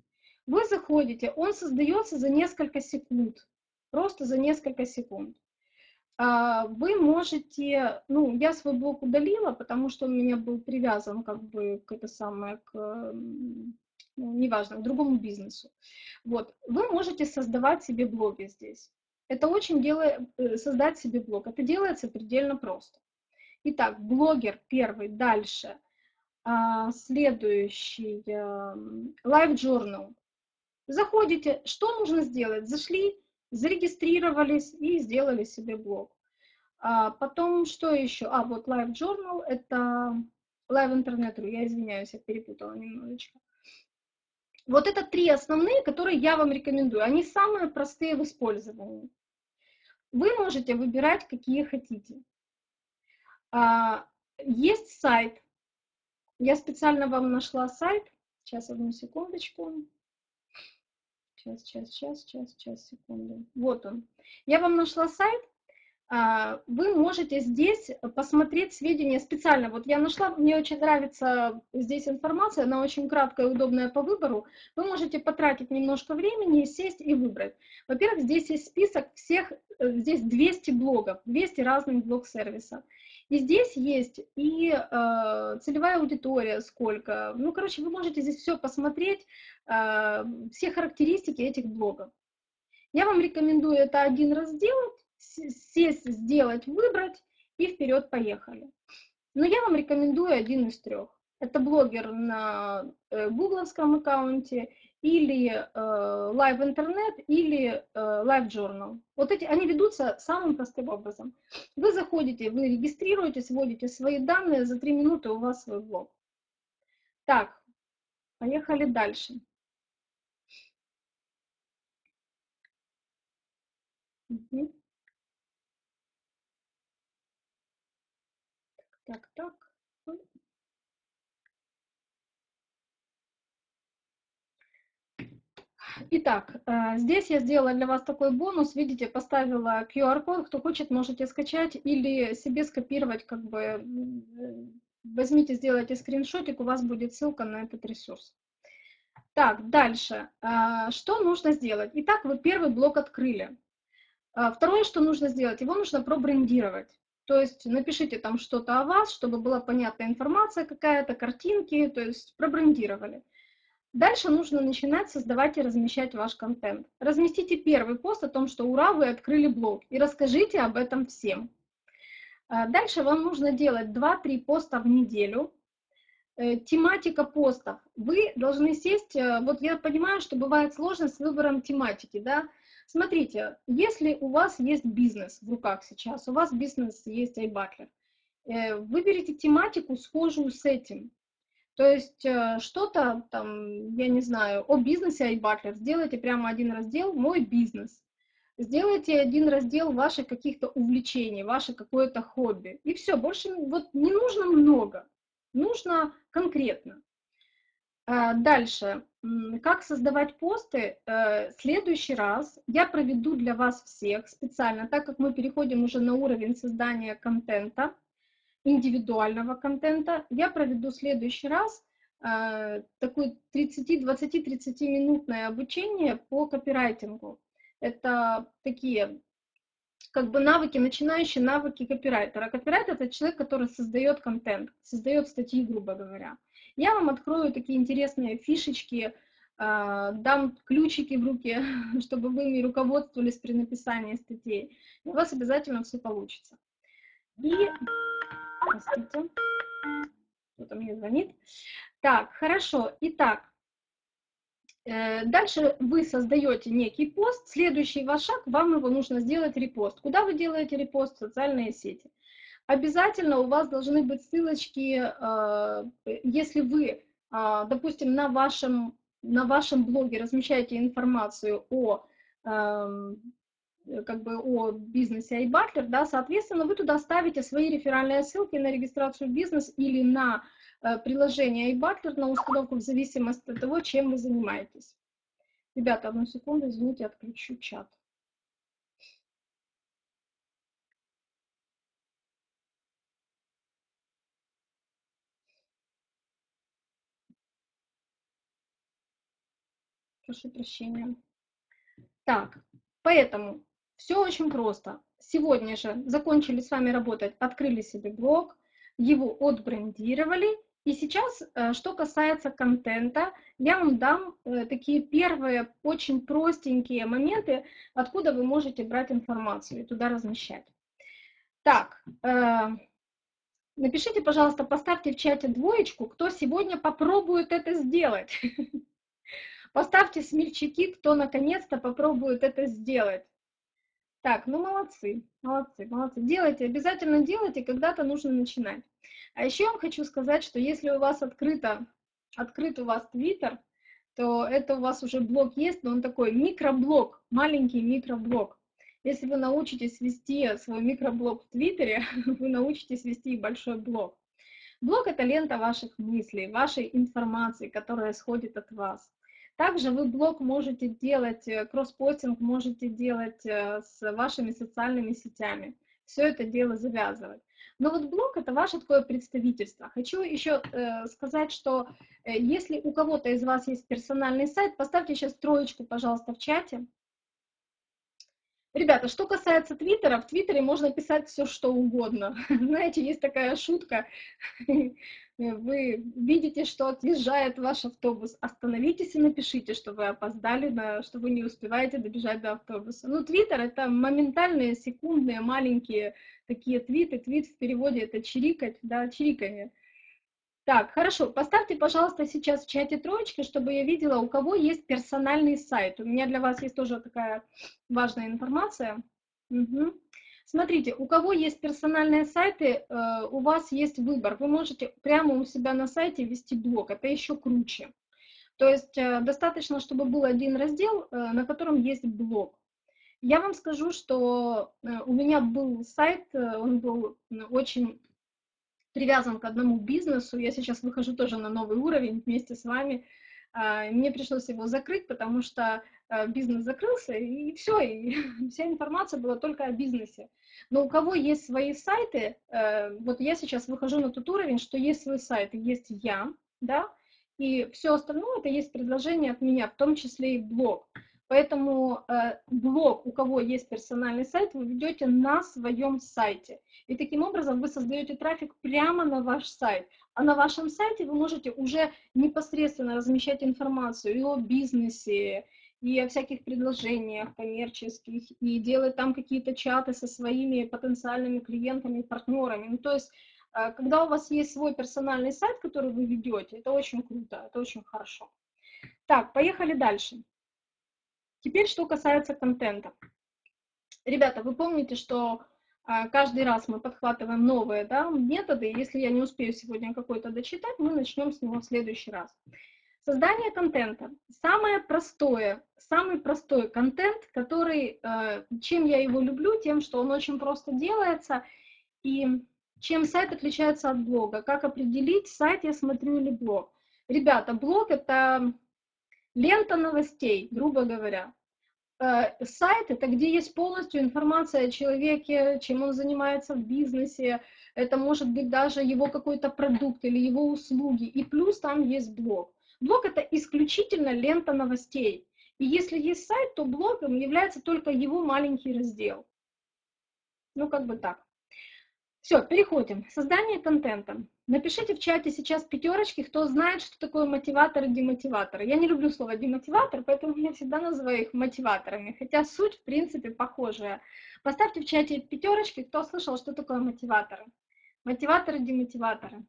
Вы заходите, он создается за несколько секунд, просто за несколько секунд. А, вы можете, ну, я свой блог удалила, потому что он у меня был привязан как бы к это самое, к, ну, неважно, к другому бизнесу. Вот, вы можете создавать себе блоги здесь. Это очень делает, э, создать себе блог. Это делается предельно просто. Итак, блогер первый, дальше. А, следующий, эм, Live Journal. Заходите, что нужно сделать? Зашли, зарегистрировались и сделали себе блог. А потом, что еще? А, вот Live Journal, это Live Internet, я извиняюсь, я перепутала немножечко. Вот это три основные, которые я вам рекомендую. Они самые простые в использовании. Вы можете выбирать, какие хотите. А, есть сайт. Я специально вам нашла сайт. Сейчас, одну секундочку. Сейчас, сейчас, сейчас, сейчас, сейчас, секунду. Вот он. Я вам нашла сайт. А, вы можете здесь посмотреть сведения специально. Вот я нашла, мне очень нравится здесь информация, она очень краткая и удобная по выбору. Вы можете потратить немножко времени, сесть и выбрать. Во-первых, здесь есть список всех, э, здесь 200 блогов, 200 разных блог-сервисов. И здесь есть и э, целевая аудитория, сколько. Ну, короче, вы можете здесь все посмотреть, э, все характеристики этих блогов. Я вам рекомендую это один раз сделать, сесть, сделать, выбрать и вперед поехали. Но я вам рекомендую один из трех. Это блогер на э, гугловском аккаунте, или э, Live Internet, или э, Live Journal. Вот эти, они ведутся самым простым образом. Вы заходите, вы регистрируетесь, вводите свои данные, за три минуты у вас свой блог. Так, поехали дальше. Угу. Так, так, так. Итак, э, здесь я сделала для вас такой бонус. Видите, поставила QR-код. Кто хочет, можете скачать или себе скопировать. Как бы возьмите, сделайте скриншотик, у вас будет ссылка на этот ресурс. Так, дальше. Э, что нужно сделать? Итак, вы первый блок открыли. Э, второе, что нужно сделать, его нужно пробрендировать. То есть напишите там что-то о вас, чтобы была понятная информация какая-то, картинки, то есть пробрендировали. Дальше нужно начинать создавать и размещать ваш контент. Разместите первый пост о том, что ура, вы открыли блог, и расскажите об этом всем. А дальше вам нужно делать 2-3 поста в неделю. Э, тематика постов. Вы должны сесть, э, вот я понимаю, что бывает сложно с выбором тематики, да, Смотрите, если у вас есть бизнес в руках сейчас, у вас бизнес есть iButler, э, выберите тематику, схожую с этим. То есть э, что-то там, я не знаю, о бизнесе iButler, сделайте прямо один раздел «Мой бизнес». Сделайте один раздел ваших каких-то увлечений, ваше какое-то хобби. И все, больше вот не нужно много, нужно конкретно. А, дальше, как создавать посты? Э, следующий раз я проведу для вас всех специально, так как мы переходим уже на уровень создания контента, индивидуального контента, я проведу в следующий раз э, такое 30, 20-30 минутное обучение по копирайтингу. Это такие как бы навыки, начинающие навыки копирайтера. Копирайтер – это человек, который создает контент, создает статьи, грубо говоря. Я вам открою такие интересные фишечки, а, дам ключики в руки, <laughs> чтобы вы ими руководствовались при написании статей. у вас обязательно все получится. И, простите, кто-то мне звонит. Так, хорошо. Итак, э, Дальше вы создаете некий пост, следующий ваш шаг, вам его нужно сделать репост. Куда вы делаете репост? В социальные сети. Обязательно у вас должны быть ссылочки, э, если вы, а, допустим, на вашем, на вашем блоге размещаете информацию о эм, как бы о бизнесе iButler, да, соответственно, вы туда ставите свои реферальные ссылки на регистрацию в бизнес или на э, приложение iButler на установку в зависимости от того, чем вы занимаетесь. Ребята, одну секунду, извините, отключу чат. Прошу прощения. Так, поэтому все очень просто. Сегодня же закончили с вами работать, открыли себе блог, его отбрендировали И сейчас, э, что касается контента, я вам дам э, такие первые очень простенькие моменты, откуда вы можете брать информацию и туда размещать. Так, э, напишите, пожалуйста, поставьте в чате двоечку, кто сегодня попробует это сделать. <laughs> Поставьте смельчаки, кто наконец-то попробует это сделать. Так, ну молодцы, молодцы, молодцы. Делайте, обязательно делайте, когда-то нужно начинать. А еще я вам хочу сказать, что если у вас открыто, открыт у вас Твиттер, то это у вас уже блог есть, но он такой микроблог, маленький микроблог. Если вы научитесь вести свой микроблог в Твиттере, <laughs> вы научитесь вести большой блог. Блог – это лента ваших мыслей, вашей информации, которая исходит от вас. Также вы блог можете делать, э, кросспостинг можете делать э, с вашими социальными сетями. Все это дело завязывать. Но вот блог – это ваше такое представительство. Хочу еще э, сказать, что э, если у кого-то из вас есть персональный сайт, поставьте сейчас троечку, пожалуйста, в чате. Ребята, что касается Твиттера, в Твиттере можно писать все, что угодно. <laughs> Знаете, есть такая шутка. <laughs> Вы видите, что отъезжает ваш автобус. Остановитесь и напишите, что вы опоздали, на, что вы не успеваете добежать до автобуса. Ну, Твиттер — это моментальные, секундные, маленькие такие твиты. Твит в переводе — это чирикать, да, чириканье. Так, хорошо, поставьте, пожалуйста, сейчас в чате троечки, чтобы я видела, у кого есть персональный сайт. У меня для вас есть тоже такая важная информация. Угу. Смотрите, у кого есть персональные сайты, э, у вас есть выбор. Вы можете прямо у себя на сайте вести блог, это еще круче. То есть э, достаточно, чтобы был один раздел, э, на котором есть блог. Я вам скажу, что у меня был сайт, он был очень привязан к одному бизнесу. Я сейчас выхожу тоже на новый уровень вместе с вами. А, мне пришлось его закрыть, потому что а, бизнес закрылся, и все, и <laughs> вся информация была только о бизнесе. Но у кого есть свои сайты, э, вот я сейчас выхожу на тот уровень, что есть свой сайт, есть я, да, и все остальное это есть предложение от меня, в том числе и блог. Поэтому э, блог, у кого есть персональный сайт, вы ведете на своем сайте. И таким образом вы создаете трафик прямо на ваш сайт. А на вашем сайте вы можете уже непосредственно размещать информацию и о бизнесе, и о всяких предложениях коммерческих, и делать там какие-то чаты со своими потенциальными клиентами, партнерами. Ну, то есть, э, когда у вас есть свой персональный сайт, который вы ведете, это очень круто, это очень хорошо. Так, поехали дальше. Теперь, что касается контента. Ребята, вы помните, что а, каждый раз мы подхватываем новые да, методы. Если я не успею сегодня какой-то дочитать, мы начнем с него в следующий раз. Создание контента. Самое простое, самый простой контент, который, э, чем я его люблю, тем, что он очень просто делается, и чем сайт отличается от блога. Как определить, сайт я смотрю или блог. Ребята, блог — это Лента новостей, грубо говоря. Э, сайт – это где есть полностью информация о человеке, чем он занимается в бизнесе, это может быть даже его какой-то продукт или его услуги, и плюс там есть блог. Блог – это исключительно лента новостей. И если есть сайт, то блогом является только его маленький раздел. Ну, как бы так. Все, переходим. Создание контента. Напишите в чате сейчас пятерочки, кто знает, что такое мотиватор и демотиватор. Я не люблю слово демотиватор, поэтому я всегда называю их мотиваторами, хотя суть, в принципе, похожая. Поставьте в чате пятерочки, кто слышал, что такое мотиваторы. Мотиваторы, демотиваторы.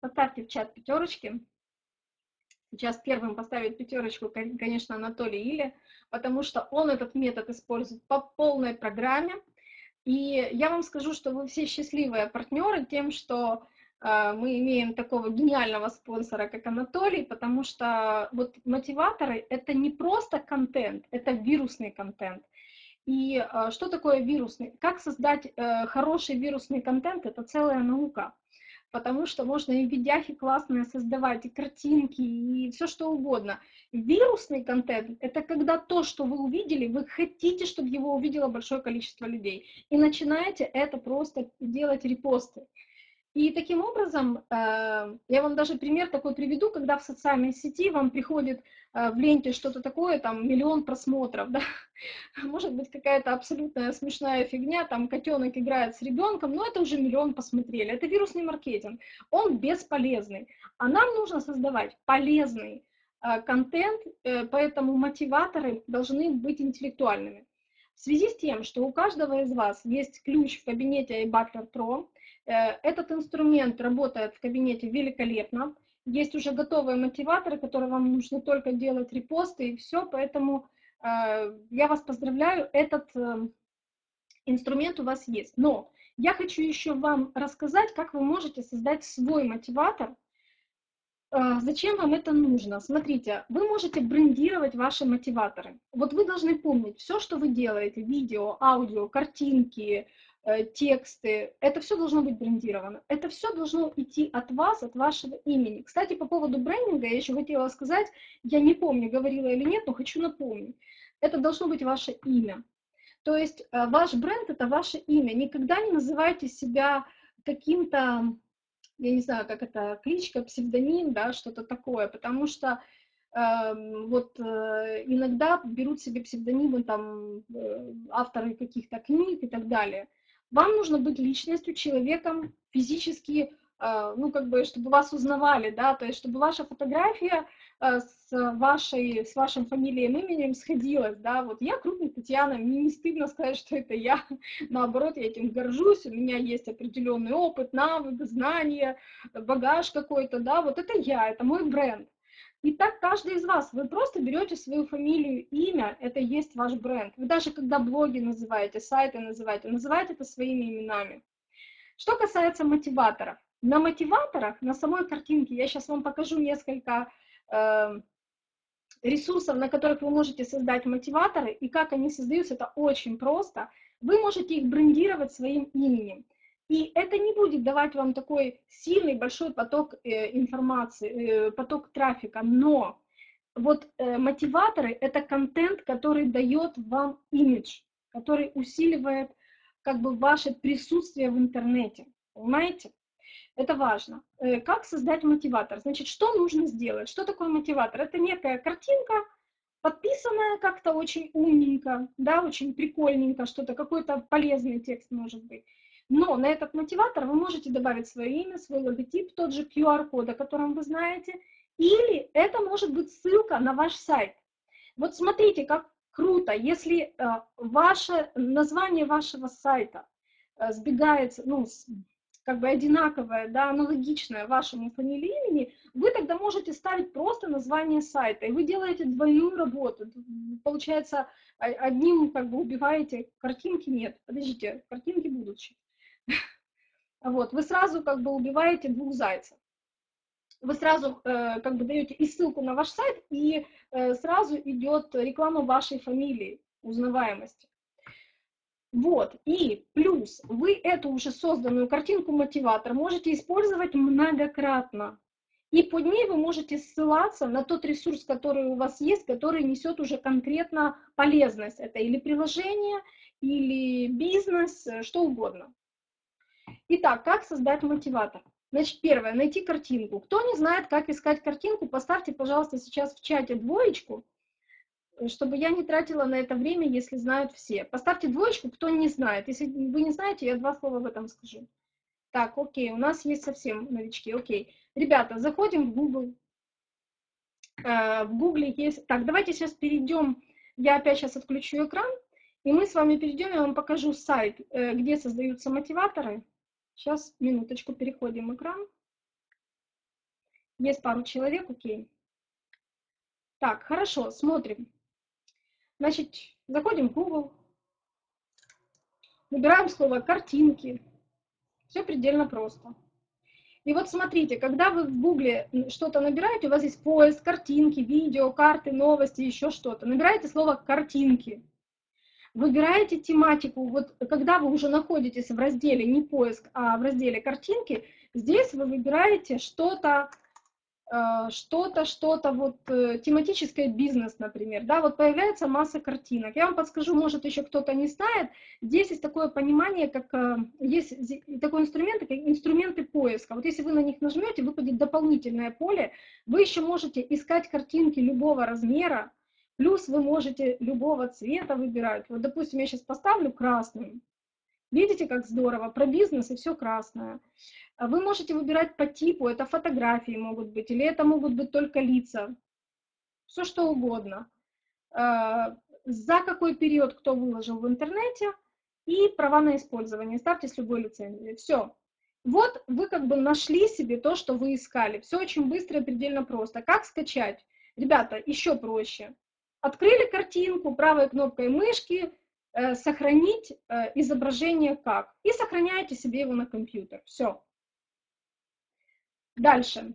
Поставьте в чат пятерочки. Сейчас первым поставит пятерочку, конечно, Анатолий Или, потому что он этот метод использует по полной программе. И я вам скажу, что вы все счастливые партнеры тем, что э, мы имеем такого гениального спонсора, как Анатолий, потому что вот мотиваторы — это не просто контент, это вирусный контент. И э, что такое вирусный? Как создать э, хороший вирусный контент — это целая наука потому что можно и видяхи классные создавать, и картинки, и все что угодно. Вирусный контент — это когда то, что вы увидели, вы хотите, чтобы его увидело большое количество людей, и начинаете это просто делать репосты. И таким образом, э, я вам даже пример такой приведу, когда в социальной сети вам приходит э, в ленте что-то такое, там миллион просмотров, <laughs> да, может быть какая-то абсолютная смешная фигня, там котенок играет с ребенком, но это уже миллион посмотрели, это вирусный маркетинг, он бесполезный, а нам нужно создавать полезный э, контент, поэтому мотиваторы должны быть интеллектуальными. В связи с тем, что у каждого из вас есть ключ в кабинете iButler Pro, этот инструмент работает в кабинете великолепно. Есть уже готовые мотиваторы, которые вам нужно только делать репосты и все. Поэтому э, я вас поздравляю, этот э, инструмент у вас есть. Но я хочу еще вам рассказать, как вы можете создать свой мотиватор. Зачем вам это нужно? Смотрите, вы можете брендировать ваши мотиваторы. Вот вы должны помнить, все, что вы делаете, видео, аудио, картинки, Э, тексты, это все должно быть брендировано. Это все должно идти от вас, от вашего имени. Кстати, по поводу брендинга я еще хотела сказать, я не помню, говорила или нет, но хочу напомнить. Это должно быть ваше имя. То есть э, ваш бренд – это ваше имя. Никогда не называйте себя каким-то, я не знаю, как это, кличка, псевдоним, да, что-то такое, потому что э, вот э, иногда берут себе псевдонимы там э, авторы каких-то книг и так далее – вам нужно быть личностью, человеком, физически, э, ну, как бы, чтобы вас узнавали, да, то есть, чтобы ваша фотография э, с вашей, с вашим фамилией именем сходилась, да, вот я крупная Татьяна, мне не стыдно сказать, что это я, <laughs> наоборот, я этим горжусь, у меня есть определенный опыт, навык, знания, багаж какой-то, да, вот это я, это мой бренд. И так каждый из вас, вы просто берете свою фамилию, имя, это есть ваш бренд. Вы даже когда блоги называете, сайты называете, называйте это своими именами. Что касается мотиваторов. На мотиваторах, на самой картинке, я сейчас вам покажу несколько э, ресурсов, на которых вы можете создать мотиваторы, и как они создаются, это очень просто. Вы можете их брендировать своим именем. И это не будет давать вам такой сильный большой поток э, информации, э, поток трафика, но вот э, мотиваторы – это контент, который дает вам имидж, который усиливает как бы ваше присутствие в интернете, понимаете? Это важно. Как создать мотиватор? Значит, что нужно сделать? Что такое мотиватор? Это некая картинка, подписанная как-то очень умненько, да, очень прикольненько, что-то, какой-то полезный текст может быть. Но на этот мотиватор вы можете добавить свое имя, свой логотип, тот же QR-код, о котором вы знаете, или это может быть ссылка на ваш сайт. Вот смотрите, как круто, если э, ваше название вашего сайта э, сбегается, ну, как бы одинаковое, да, аналогичное вашему фамилии имени, вы тогда можете ставить просто название сайта, и вы делаете двойную работу. Получается, одним как бы убиваете, картинки нет. Подождите, картинки будут. Вот, вы сразу как бы убиваете двух зайцев. Вы сразу э, как бы даете и ссылку на ваш сайт, и э, сразу идет реклама вашей фамилии, узнаваемости. Вот, и плюс вы эту уже созданную картинку-мотиватор можете использовать многократно. И под ней вы можете ссылаться на тот ресурс, который у вас есть, который несет уже конкретно полезность. Это или приложение, или бизнес, э, что угодно. Итак, как создать мотиватор? Значит, первое, найти картинку. Кто не знает, как искать картинку, поставьте, пожалуйста, сейчас в чате двоечку, чтобы я не тратила на это время, если знают все. Поставьте двоечку, кто не знает. Если вы не знаете, я два слова в этом скажу. Так, окей, у нас есть совсем новички, окей. Ребята, заходим в Google. Э, в Google есть... Так, давайте сейчас перейдем, я опять сейчас отключу экран, и мы с вами перейдем, я вам покажу сайт, э, где создаются мотиваторы. Сейчас, минуточку, переходим экран. Есть пару человек, окей. Так, хорошо, смотрим. Значит, заходим в Google, набираем слово «картинки». Все предельно просто. И вот смотрите, когда вы в Гугле что-то набираете, у вас есть поиск, картинки, видео, карты, новости, еще что-то. Набираете слово «картинки» выбираете тематику, вот когда вы уже находитесь в разделе не поиск, а в разделе картинки, здесь вы выбираете что-то э, что-то, что-то, вот э, тематическое бизнес, например, да, вот появляется масса картинок. Я вам подскажу, может, еще кто-то не знает, здесь есть такое понимание, как, э, есть такой инструмент, как инструменты поиска. Вот если вы на них нажмете, выпадет дополнительное поле, вы еще можете искать картинки любого размера, плюс вы можете любого цвета выбирать. Вот, допустим, я сейчас поставлю красным, Видите, как здорово? Про бизнес и все красное. А вы можете выбирать по типу, это фотографии могут быть, или это могут быть только лица. Все что угодно. А, за какой период кто выложил в интернете и права на использование. Ставьте с любой лицензией. Все. Вот вы как бы нашли себе то, что вы искали. Все очень быстро и предельно просто. Как скачать? Ребята, еще проще. Открыли картинку правой кнопкой мышки, э, сохранить э, изображение как. И сохраняете себе его на компьютер. Все. Дальше.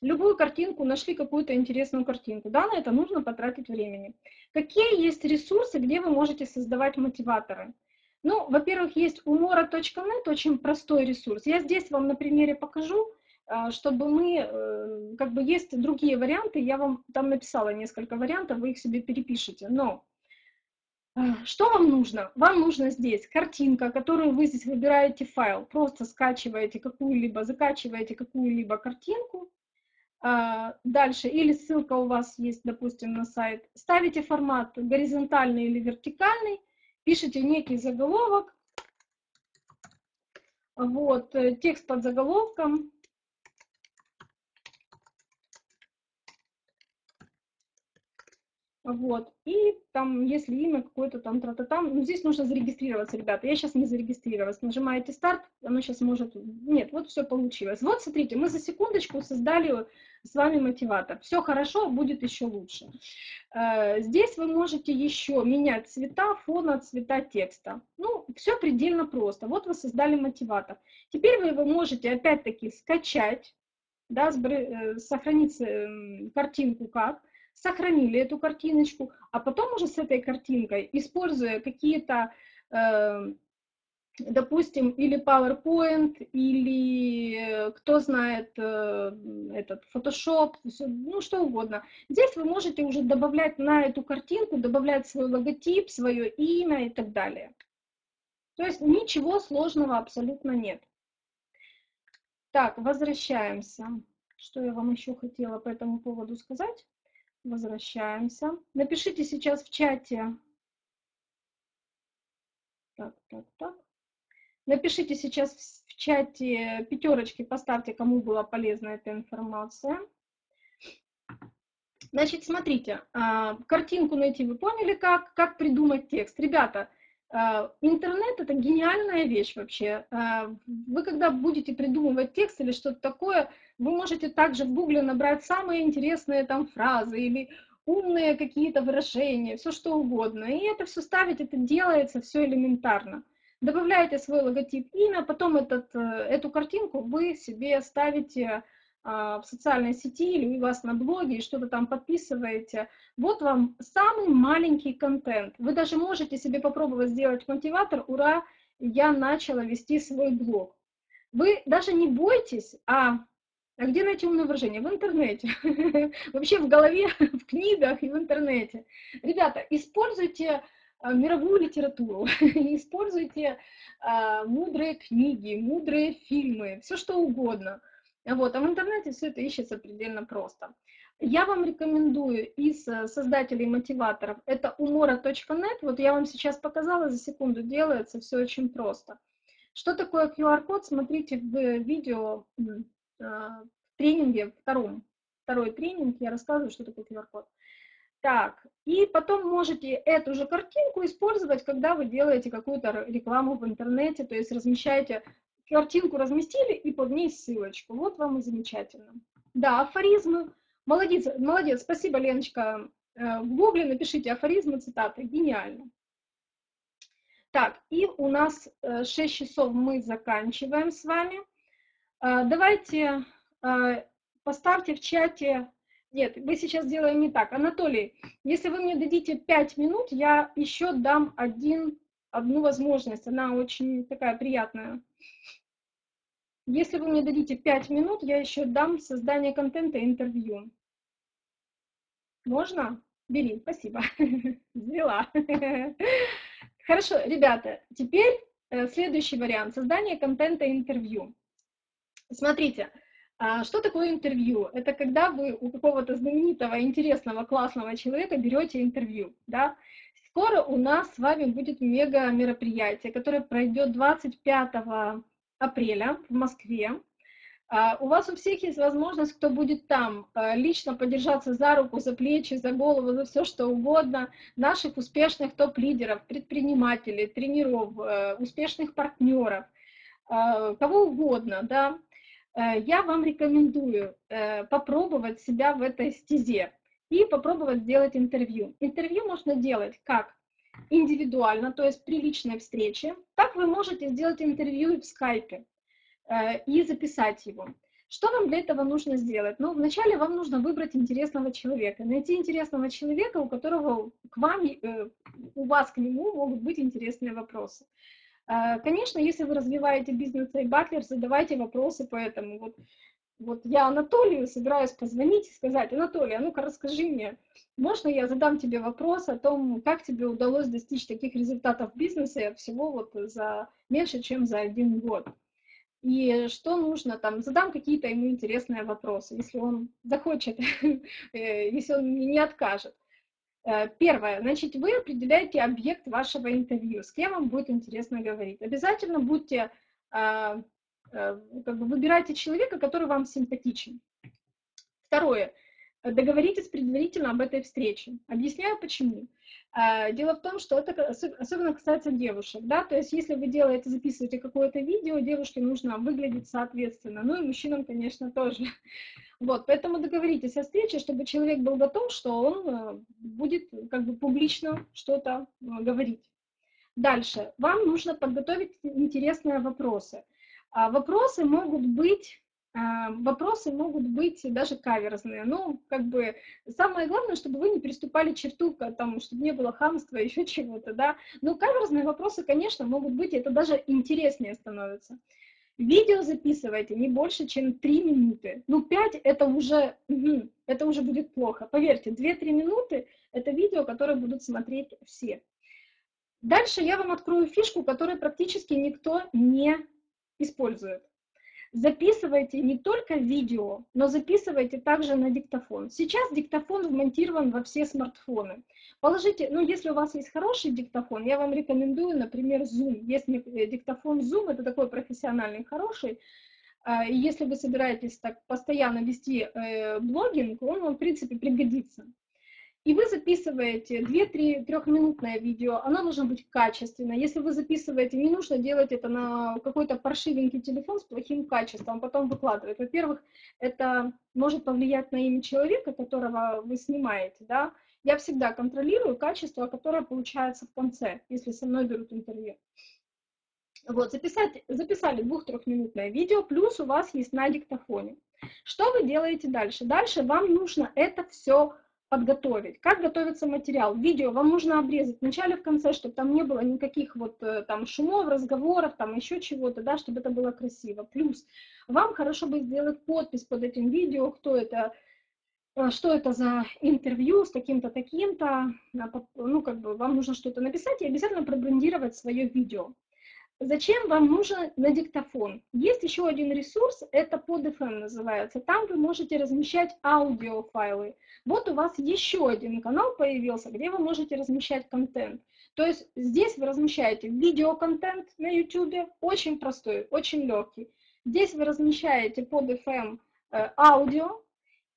Любую картинку, нашли какую-то интересную картинку. Да, на это нужно потратить времени. Какие есть ресурсы, где вы можете создавать мотиваторы? Ну, во-первых, есть umora.net, очень простой ресурс. Я здесь вам на примере покажу, чтобы мы, э, как бы есть другие варианты, я вам там написала несколько вариантов, вы их себе перепишите. Но а, что вам нужно? Вам нужно здесь картинка, которую вы здесь выбираете файл, просто скачиваете какую-либо, закачиваете какую-либо картинку, а, дальше, или ссылка у вас есть, допустим, на сайт, ставите формат горизонтальный или вертикальный, пишите некий заголовок, вот, э, текст под заголовком, Вот. И там, если имя какое-то там, тра -та там, ну, здесь нужно зарегистрироваться, ребята. Я сейчас не зарегистрировалась. Нажимаете старт, оно сейчас может... Нет, вот все получилось. Вот, смотрите, мы за секундочку создали с вами мотиватор. Все хорошо, будет еще лучше. Э, здесь вы можете еще менять цвета фона, цвета текста. Ну, все предельно просто. Вот вы создали мотиватор. Теперь вы его можете опять-таки скачать, да, э, сохранить эм, картинку как, сохранили эту картиночку, а потом уже с этой картинкой, используя какие-то, э, допустим, или PowerPoint, или э, кто знает э, этот Photoshop, ну что угодно. Здесь вы можете уже добавлять на эту картинку, добавлять свой логотип, свое имя и так далее. То есть ничего сложного абсолютно нет. Так, возвращаемся. Что я вам еще хотела по этому поводу сказать? Возвращаемся. Напишите сейчас в чате. Так, так, так. Напишите сейчас в чате пятерочки, поставьте, кому была полезна эта информация. Значит, смотрите, а, картинку найти вы поняли, как, как придумать текст. Ребята, интернет – это гениальная вещь вообще. А, вы когда будете придумывать текст или что-то такое, вы можете также в гугле набрать самые интересные там фразы или умные какие-то выражения, все что угодно. И это все ставить, это делается все элементарно. Добавляете свой логотип, имя, потом этот, э, эту картинку вы себе ставите а, в социальной сети или у вас на блоге и что-то там подписываете. Вот вам самый маленький контент. Вы даже можете себе попробовать сделать мотиватор «Ура, я начала вести свой блог». Вы даже не бойтесь, а а где найти умное выражение? В интернете. <laughs> Вообще в голове, <laughs> в книгах и в интернете. Ребята, используйте а, мировую литературу, <laughs> используйте а, мудрые книги, мудрые фильмы, все что угодно. Вот, а в интернете все это ищется предельно просто. Я вам рекомендую из э, создателей мотиваторов, это umora.net, вот я вам сейчас показала, за секунду делается, все очень просто. Что такое QR-код, смотрите в видео в тренинге втором. Второй тренинг, я рассказываю, что такое QR-код. Так, и потом можете эту же картинку использовать, когда вы делаете какую-то рекламу в интернете, то есть размещаете, картинку разместили и под ней ссылочку. Вот вам и замечательно. Да, афоризмы. Молодец, молодец, спасибо, Леночка. Э, в гугле напишите афоризмы, цитаты. Гениально. Так, и у нас 6 э, часов мы заканчиваем с вами. А, давайте поставьте в чате... Нет, мы сейчас делаем не так. Анатолий, если вы мне дадите 5 минут, я еще дам один, одну возможность. Она очень такая приятная. Если вы мне дадите 5 минут, я еще дам создание контента интервью. Можно? Бери, спасибо. <laughs> Взяла. <laughs> Хорошо, ребята, теперь э, следующий вариант. Создание контента интервью. Смотрите, а, что такое интервью? Это когда вы у какого-то знаменитого, интересного, классного человека берете интервью, да? Скоро у нас с вами будет мега мероприятие, которое пройдет 25 апреля в Москве. А, у вас у всех есть возможность, кто будет там, а, лично подержаться за руку, за плечи, за голову, за все что угодно, наших успешных топ-лидеров, предпринимателей, тренеров, э, успешных партнеров, кого угодно, да, Э, я вам рекомендую э, попробовать себя в этой стезе и попробовать сделать интервью. Интервью можно делать как индивидуально, то есть при личной встрече, так вы можете сделать интервью в скайпе э, и записать его. Что вам для этого нужно сделать? Ну, вначале вам нужно выбрать интересного человека, найти интересного человека, у которого к вам, у вас к нему могут быть интересные вопросы. А, конечно, если вы развиваете бизнес и батлер, задавайте вопросы по этому. Вот, вот я Анатолию собираюсь позвонить и сказать, Анатолий, а ну-ка расскажи мне, можно я задам тебе вопрос о том, как тебе удалось достичь таких результатов в бизнесе всего вот за меньше, чем за один год? И что нужно там, задам какие-то ему интересные вопросы, если он захочет, <laughs> э, если он не откажет. Э, первое, значит, вы определяете объект вашего интервью, с кем вам будет интересно говорить. Обязательно будьте, а, как бы выбирайте человека, который вам симпатичен. Второе, договоритесь предварительно об этой встрече. Объясняю почему. А, дело в том, что это особенно касается девушек, да, то есть если вы делаете, записываете какое-то видео, девушке нужно выглядеть соответственно, ну и мужчинам, конечно, тоже. Вот, поэтому договоритесь о встрече, чтобы человек был готов, что он э, будет как бы публично что-то э, говорить. Дальше. Вам нужно подготовить интересные вопросы. А вопросы могут быть а, вопросы могут быть даже каверзные. Ну, как бы, самое главное, чтобы вы не переступали черту, там, чтобы не было хамства, <laughs> еще чего-то, да. Но каверзные вопросы, конечно, могут быть, это даже интереснее становится. Видео записывайте не больше, чем 3 минуты. Ну, 5 это уже, это уже будет плохо. Поверьте, 2-3 минуты это видео, которое будут смотреть все. Дальше я вам открою фишку, которую практически никто не использует. Записывайте не только видео, но записывайте также на диктофон. Сейчас диктофон вмонтирован во все смартфоны. Положите, ну если у вас есть хороший диктофон, я вам рекомендую, например, Zoom. Есть э, диктофон Zoom, это такой профессиональный, хороший. А, и если вы собираетесь так постоянно вести э, блогинг, он вам, в принципе, пригодится. И вы записываете 2-3 трехминутное видео, оно должно быть качественное. Если вы записываете, не нужно делать это на какой-то паршивенький телефон с плохим качеством, а потом выкладывать. Во-первых, это может повлиять на имя человека, которого вы снимаете, да. Я всегда контролирую качество, которое получается в конце, если со мной берут интервью. Вот, записать, записали двух-трехминутное видео, плюс у вас есть на диктофоне. Что вы делаете дальше? Дальше вам нужно это все подготовить. Как готовится материал? Видео вам нужно обрезать в начале, в конце, чтобы там не было никаких вот э, там шумов, разговоров, там еще чего-то, да, чтобы это было красиво. Плюс вам хорошо бы сделать подпись под этим видео, кто это, э, что это за интервью с таким-то, таким-то, ну, как бы вам нужно что-то написать и обязательно пробрендировать свое видео. Зачем вам нужен на диктофон? Есть еще один ресурс, это под FM называется. Там вы можете размещать аудиофайлы. Вот у вас еще один канал появился, где вы можете размещать контент. То есть здесь вы размещаете видеоконтент на YouTube, очень простой, очень легкий. Здесь вы размещаете под FM э, аудио,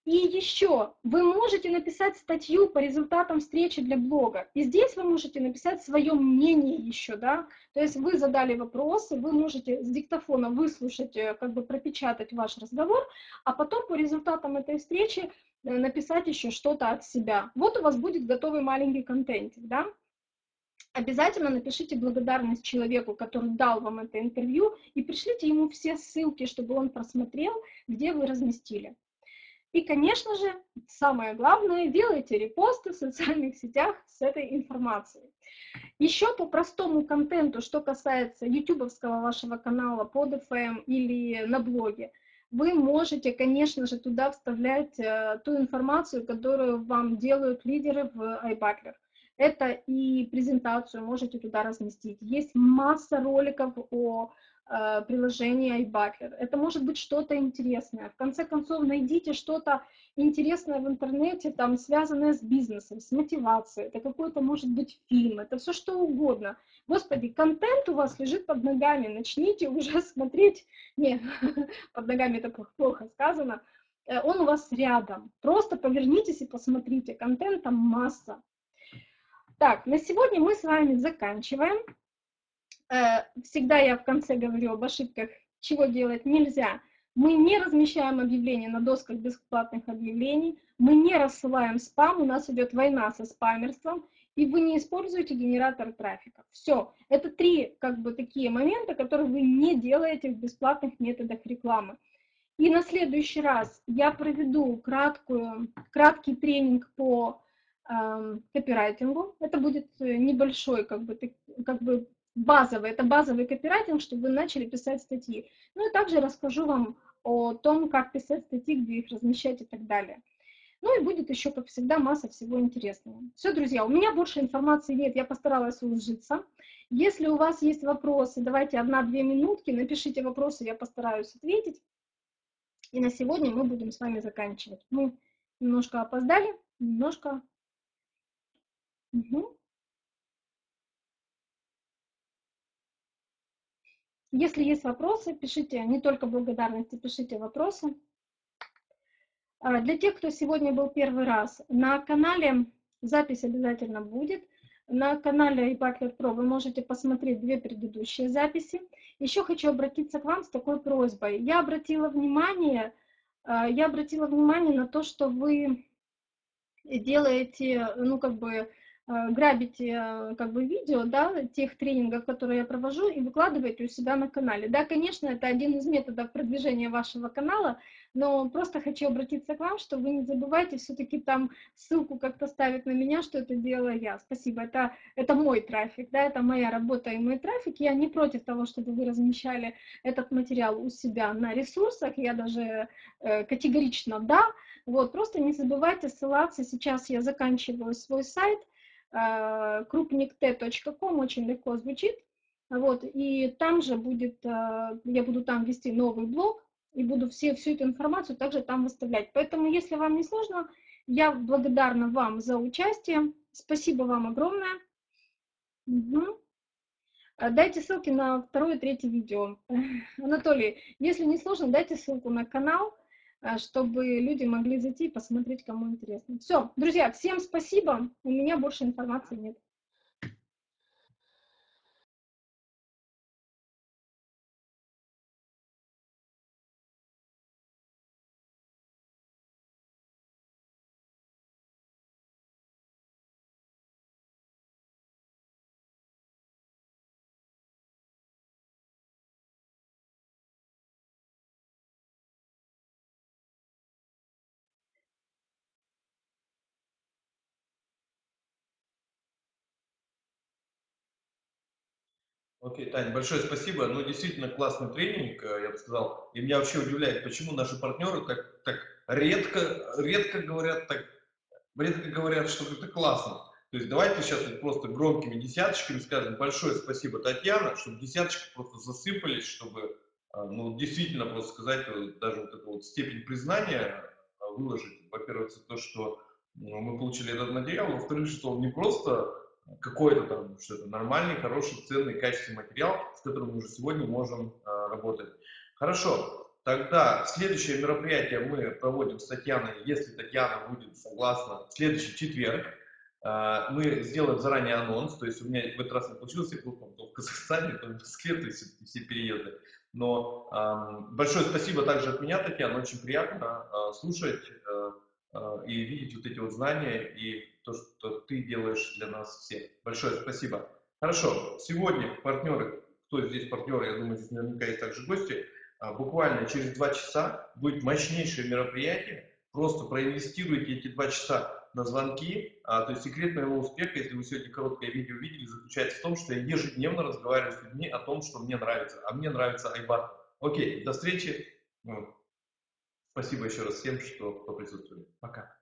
и еще, вы можете написать статью по результатам встречи для блога. И здесь вы можете написать свое мнение еще, да. То есть вы задали вопросы, вы можете с диктофона выслушать, э, как бы пропечатать ваш разговор, а потом по результатам этой встречи э, написать еще что-то от себя. Вот у вас будет готовый маленький контентик, да. Обязательно напишите благодарность человеку, который дал вам это интервью, и пришлите ему все ссылки, чтобы он просмотрел, где вы разместили. И, конечно же, самое главное, делайте репосты в социальных сетях с этой информацией. Еще по простому контенту, что касается ютубовского вашего канала под FM или на блоге, вы можете, конечно же, туда вставлять э, ту информацию, которую вам делают лидеры в iButler. Это и презентацию можете туда разместить. Есть масса роликов о э, приложении iButler. Это может быть что-то интересное. В конце концов, найдите что-то интересное в интернете, там, связанное с бизнесом, с мотивацией. Это какой-то, может быть, фильм, это все что угодно. Господи, контент у вас лежит под ногами, начните уже <laughs> смотреть. Не, <laughs> под ногами это плохо сказано. Э, он у вас рядом. Просто повернитесь и посмотрите. Контента масса. Так, на сегодня мы с вами заканчиваем. Э, всегда я в конце говорю об ошибках, чего делать нельзя. Мы не размещаем объявления на досках бесплатных объявлений, мы не рассылаем спам, у нас идет война со спамерством, и вы не используете генератор трафика. Все. Это три как бы такие моменты, которые вы не делаете в бесплатных методах рекламы. И на следующий раз я проведу краткую, краткий тренинг по э, копирайтингу. Это будет э, небольшой, как бы, как бы базовый, это базовый копирайтинг, чтобы вы начали писать статьи. Ну и также расскажу вам о том, как писать статьи, где их размещать и так далее. Ну и будет еще, как всегда, масса всего интересного. Все, друзья, у меня больше информации нет, я постаралась уложиться. Если у вас есть вопросы, давайте одна-две минутки, напишите вопросы, я постараюсь ответить. И на сегодня мы будем с вами заканчивать. Мы немножко опоздали, немножко... Угу. Если есть вопросы, пишите, не только благодарности, пишите вопросы. А, для тех, кто сегодня был первый раз, на канале запись обязательно будет. На канале eButler Pro вы можете посмотреть две предыдущие записи. Еще хочу обратиться к вам с такой просьбой. Я обратила внимание, а, я обратила внимание на то, что вы делаете, ну, как бы, грабите э, как бы видео, да, тех тренингов, которые я провожу, и выкладываете у себя на канале. Да, конечно, это один из методов продвижения вашего канала, но просто хочу обратиться к вам, что вы не забывайте все-таки там ссылку как-то ставить на меня, что это делаю я. Спасибо, это, это мой трафик, да, это моя работа и мой трафик. Я не против того, чтобы вы размещали этот материал у себя на ресурсах, я даже э, категорично да. Вот, просто не забывайте ссылаться. Сейчас я заканчиваю свой сайт, Э, крупниkt.com, очень легко звучит. Вот, и там же будет, э, я буду там вести новый блог, и буду все, всю эту информацию также там выставлять. Поэтому, если вам не сложно, я благодарна вам за участие. Спасибо вам огромное. Угу. Дайте ссылки на второе и третье видео. <laughs> Анатолий, если не сложно, дайте ссылку на канал. А, чтобы люди могли зайти и посмотреть, кому интересно. Все, друзья, всем спасибо. У меня больше информации нет. Окей, Таня, большое спасибо. Ну, действительно классный тренинг, э, я бы сказал. И меня вообще удивляет, почему наши партнеры так, так редко, редко говорят, так, редко говорят, что это классно. То есть давайте сейчас вот просто громкими десяточками скажем большое спасибо, Татьяна, чтобы десяточки просто засыпались, чтобы э, ну, действительно просто сказать э, даже вот эту вот степень признания выложить. Во-первых, за то, что ну, мы получили этот материал, во-вторых, что он не просто какой-то там, что это нормальный, хороший, ценный, качественный материал, с которым мы уже сегодня можем э, работать. Хорошо, тогда следующее мероприятие мы проводим с Татьяной, если Татьяна будет согласна, следующий четверг. Э, мы сделаем заранее анонс, то есть у меня в этот раз не получилось, я был там, в Казахстане, там, в Москве, то есть все переезды. Но э, большое спасибо также от меня, Татьяна, очень приятно э, слушать э, э, и видеть вот эти вот знания и то, что ты делаешь для нас всех. Большое спасибо. Хорошо, сегодня партнеры, кто здесь партнеры, я думаю, здесь наверняка есть также гости, а, буквально через два часа будет мощнейшее мероприятие, просто проинвестируйте эти два часа на звонки. А, то есть секрет моего успеха, если вы сегодня короткое видео видели, заключается в том, что я ежедневно разговариваю с людьми о том, что мне нравится. А мне нравится Айбар. Окей, до встречи. Ну, спасибо еще раз всем, что, присутствовали. Пока.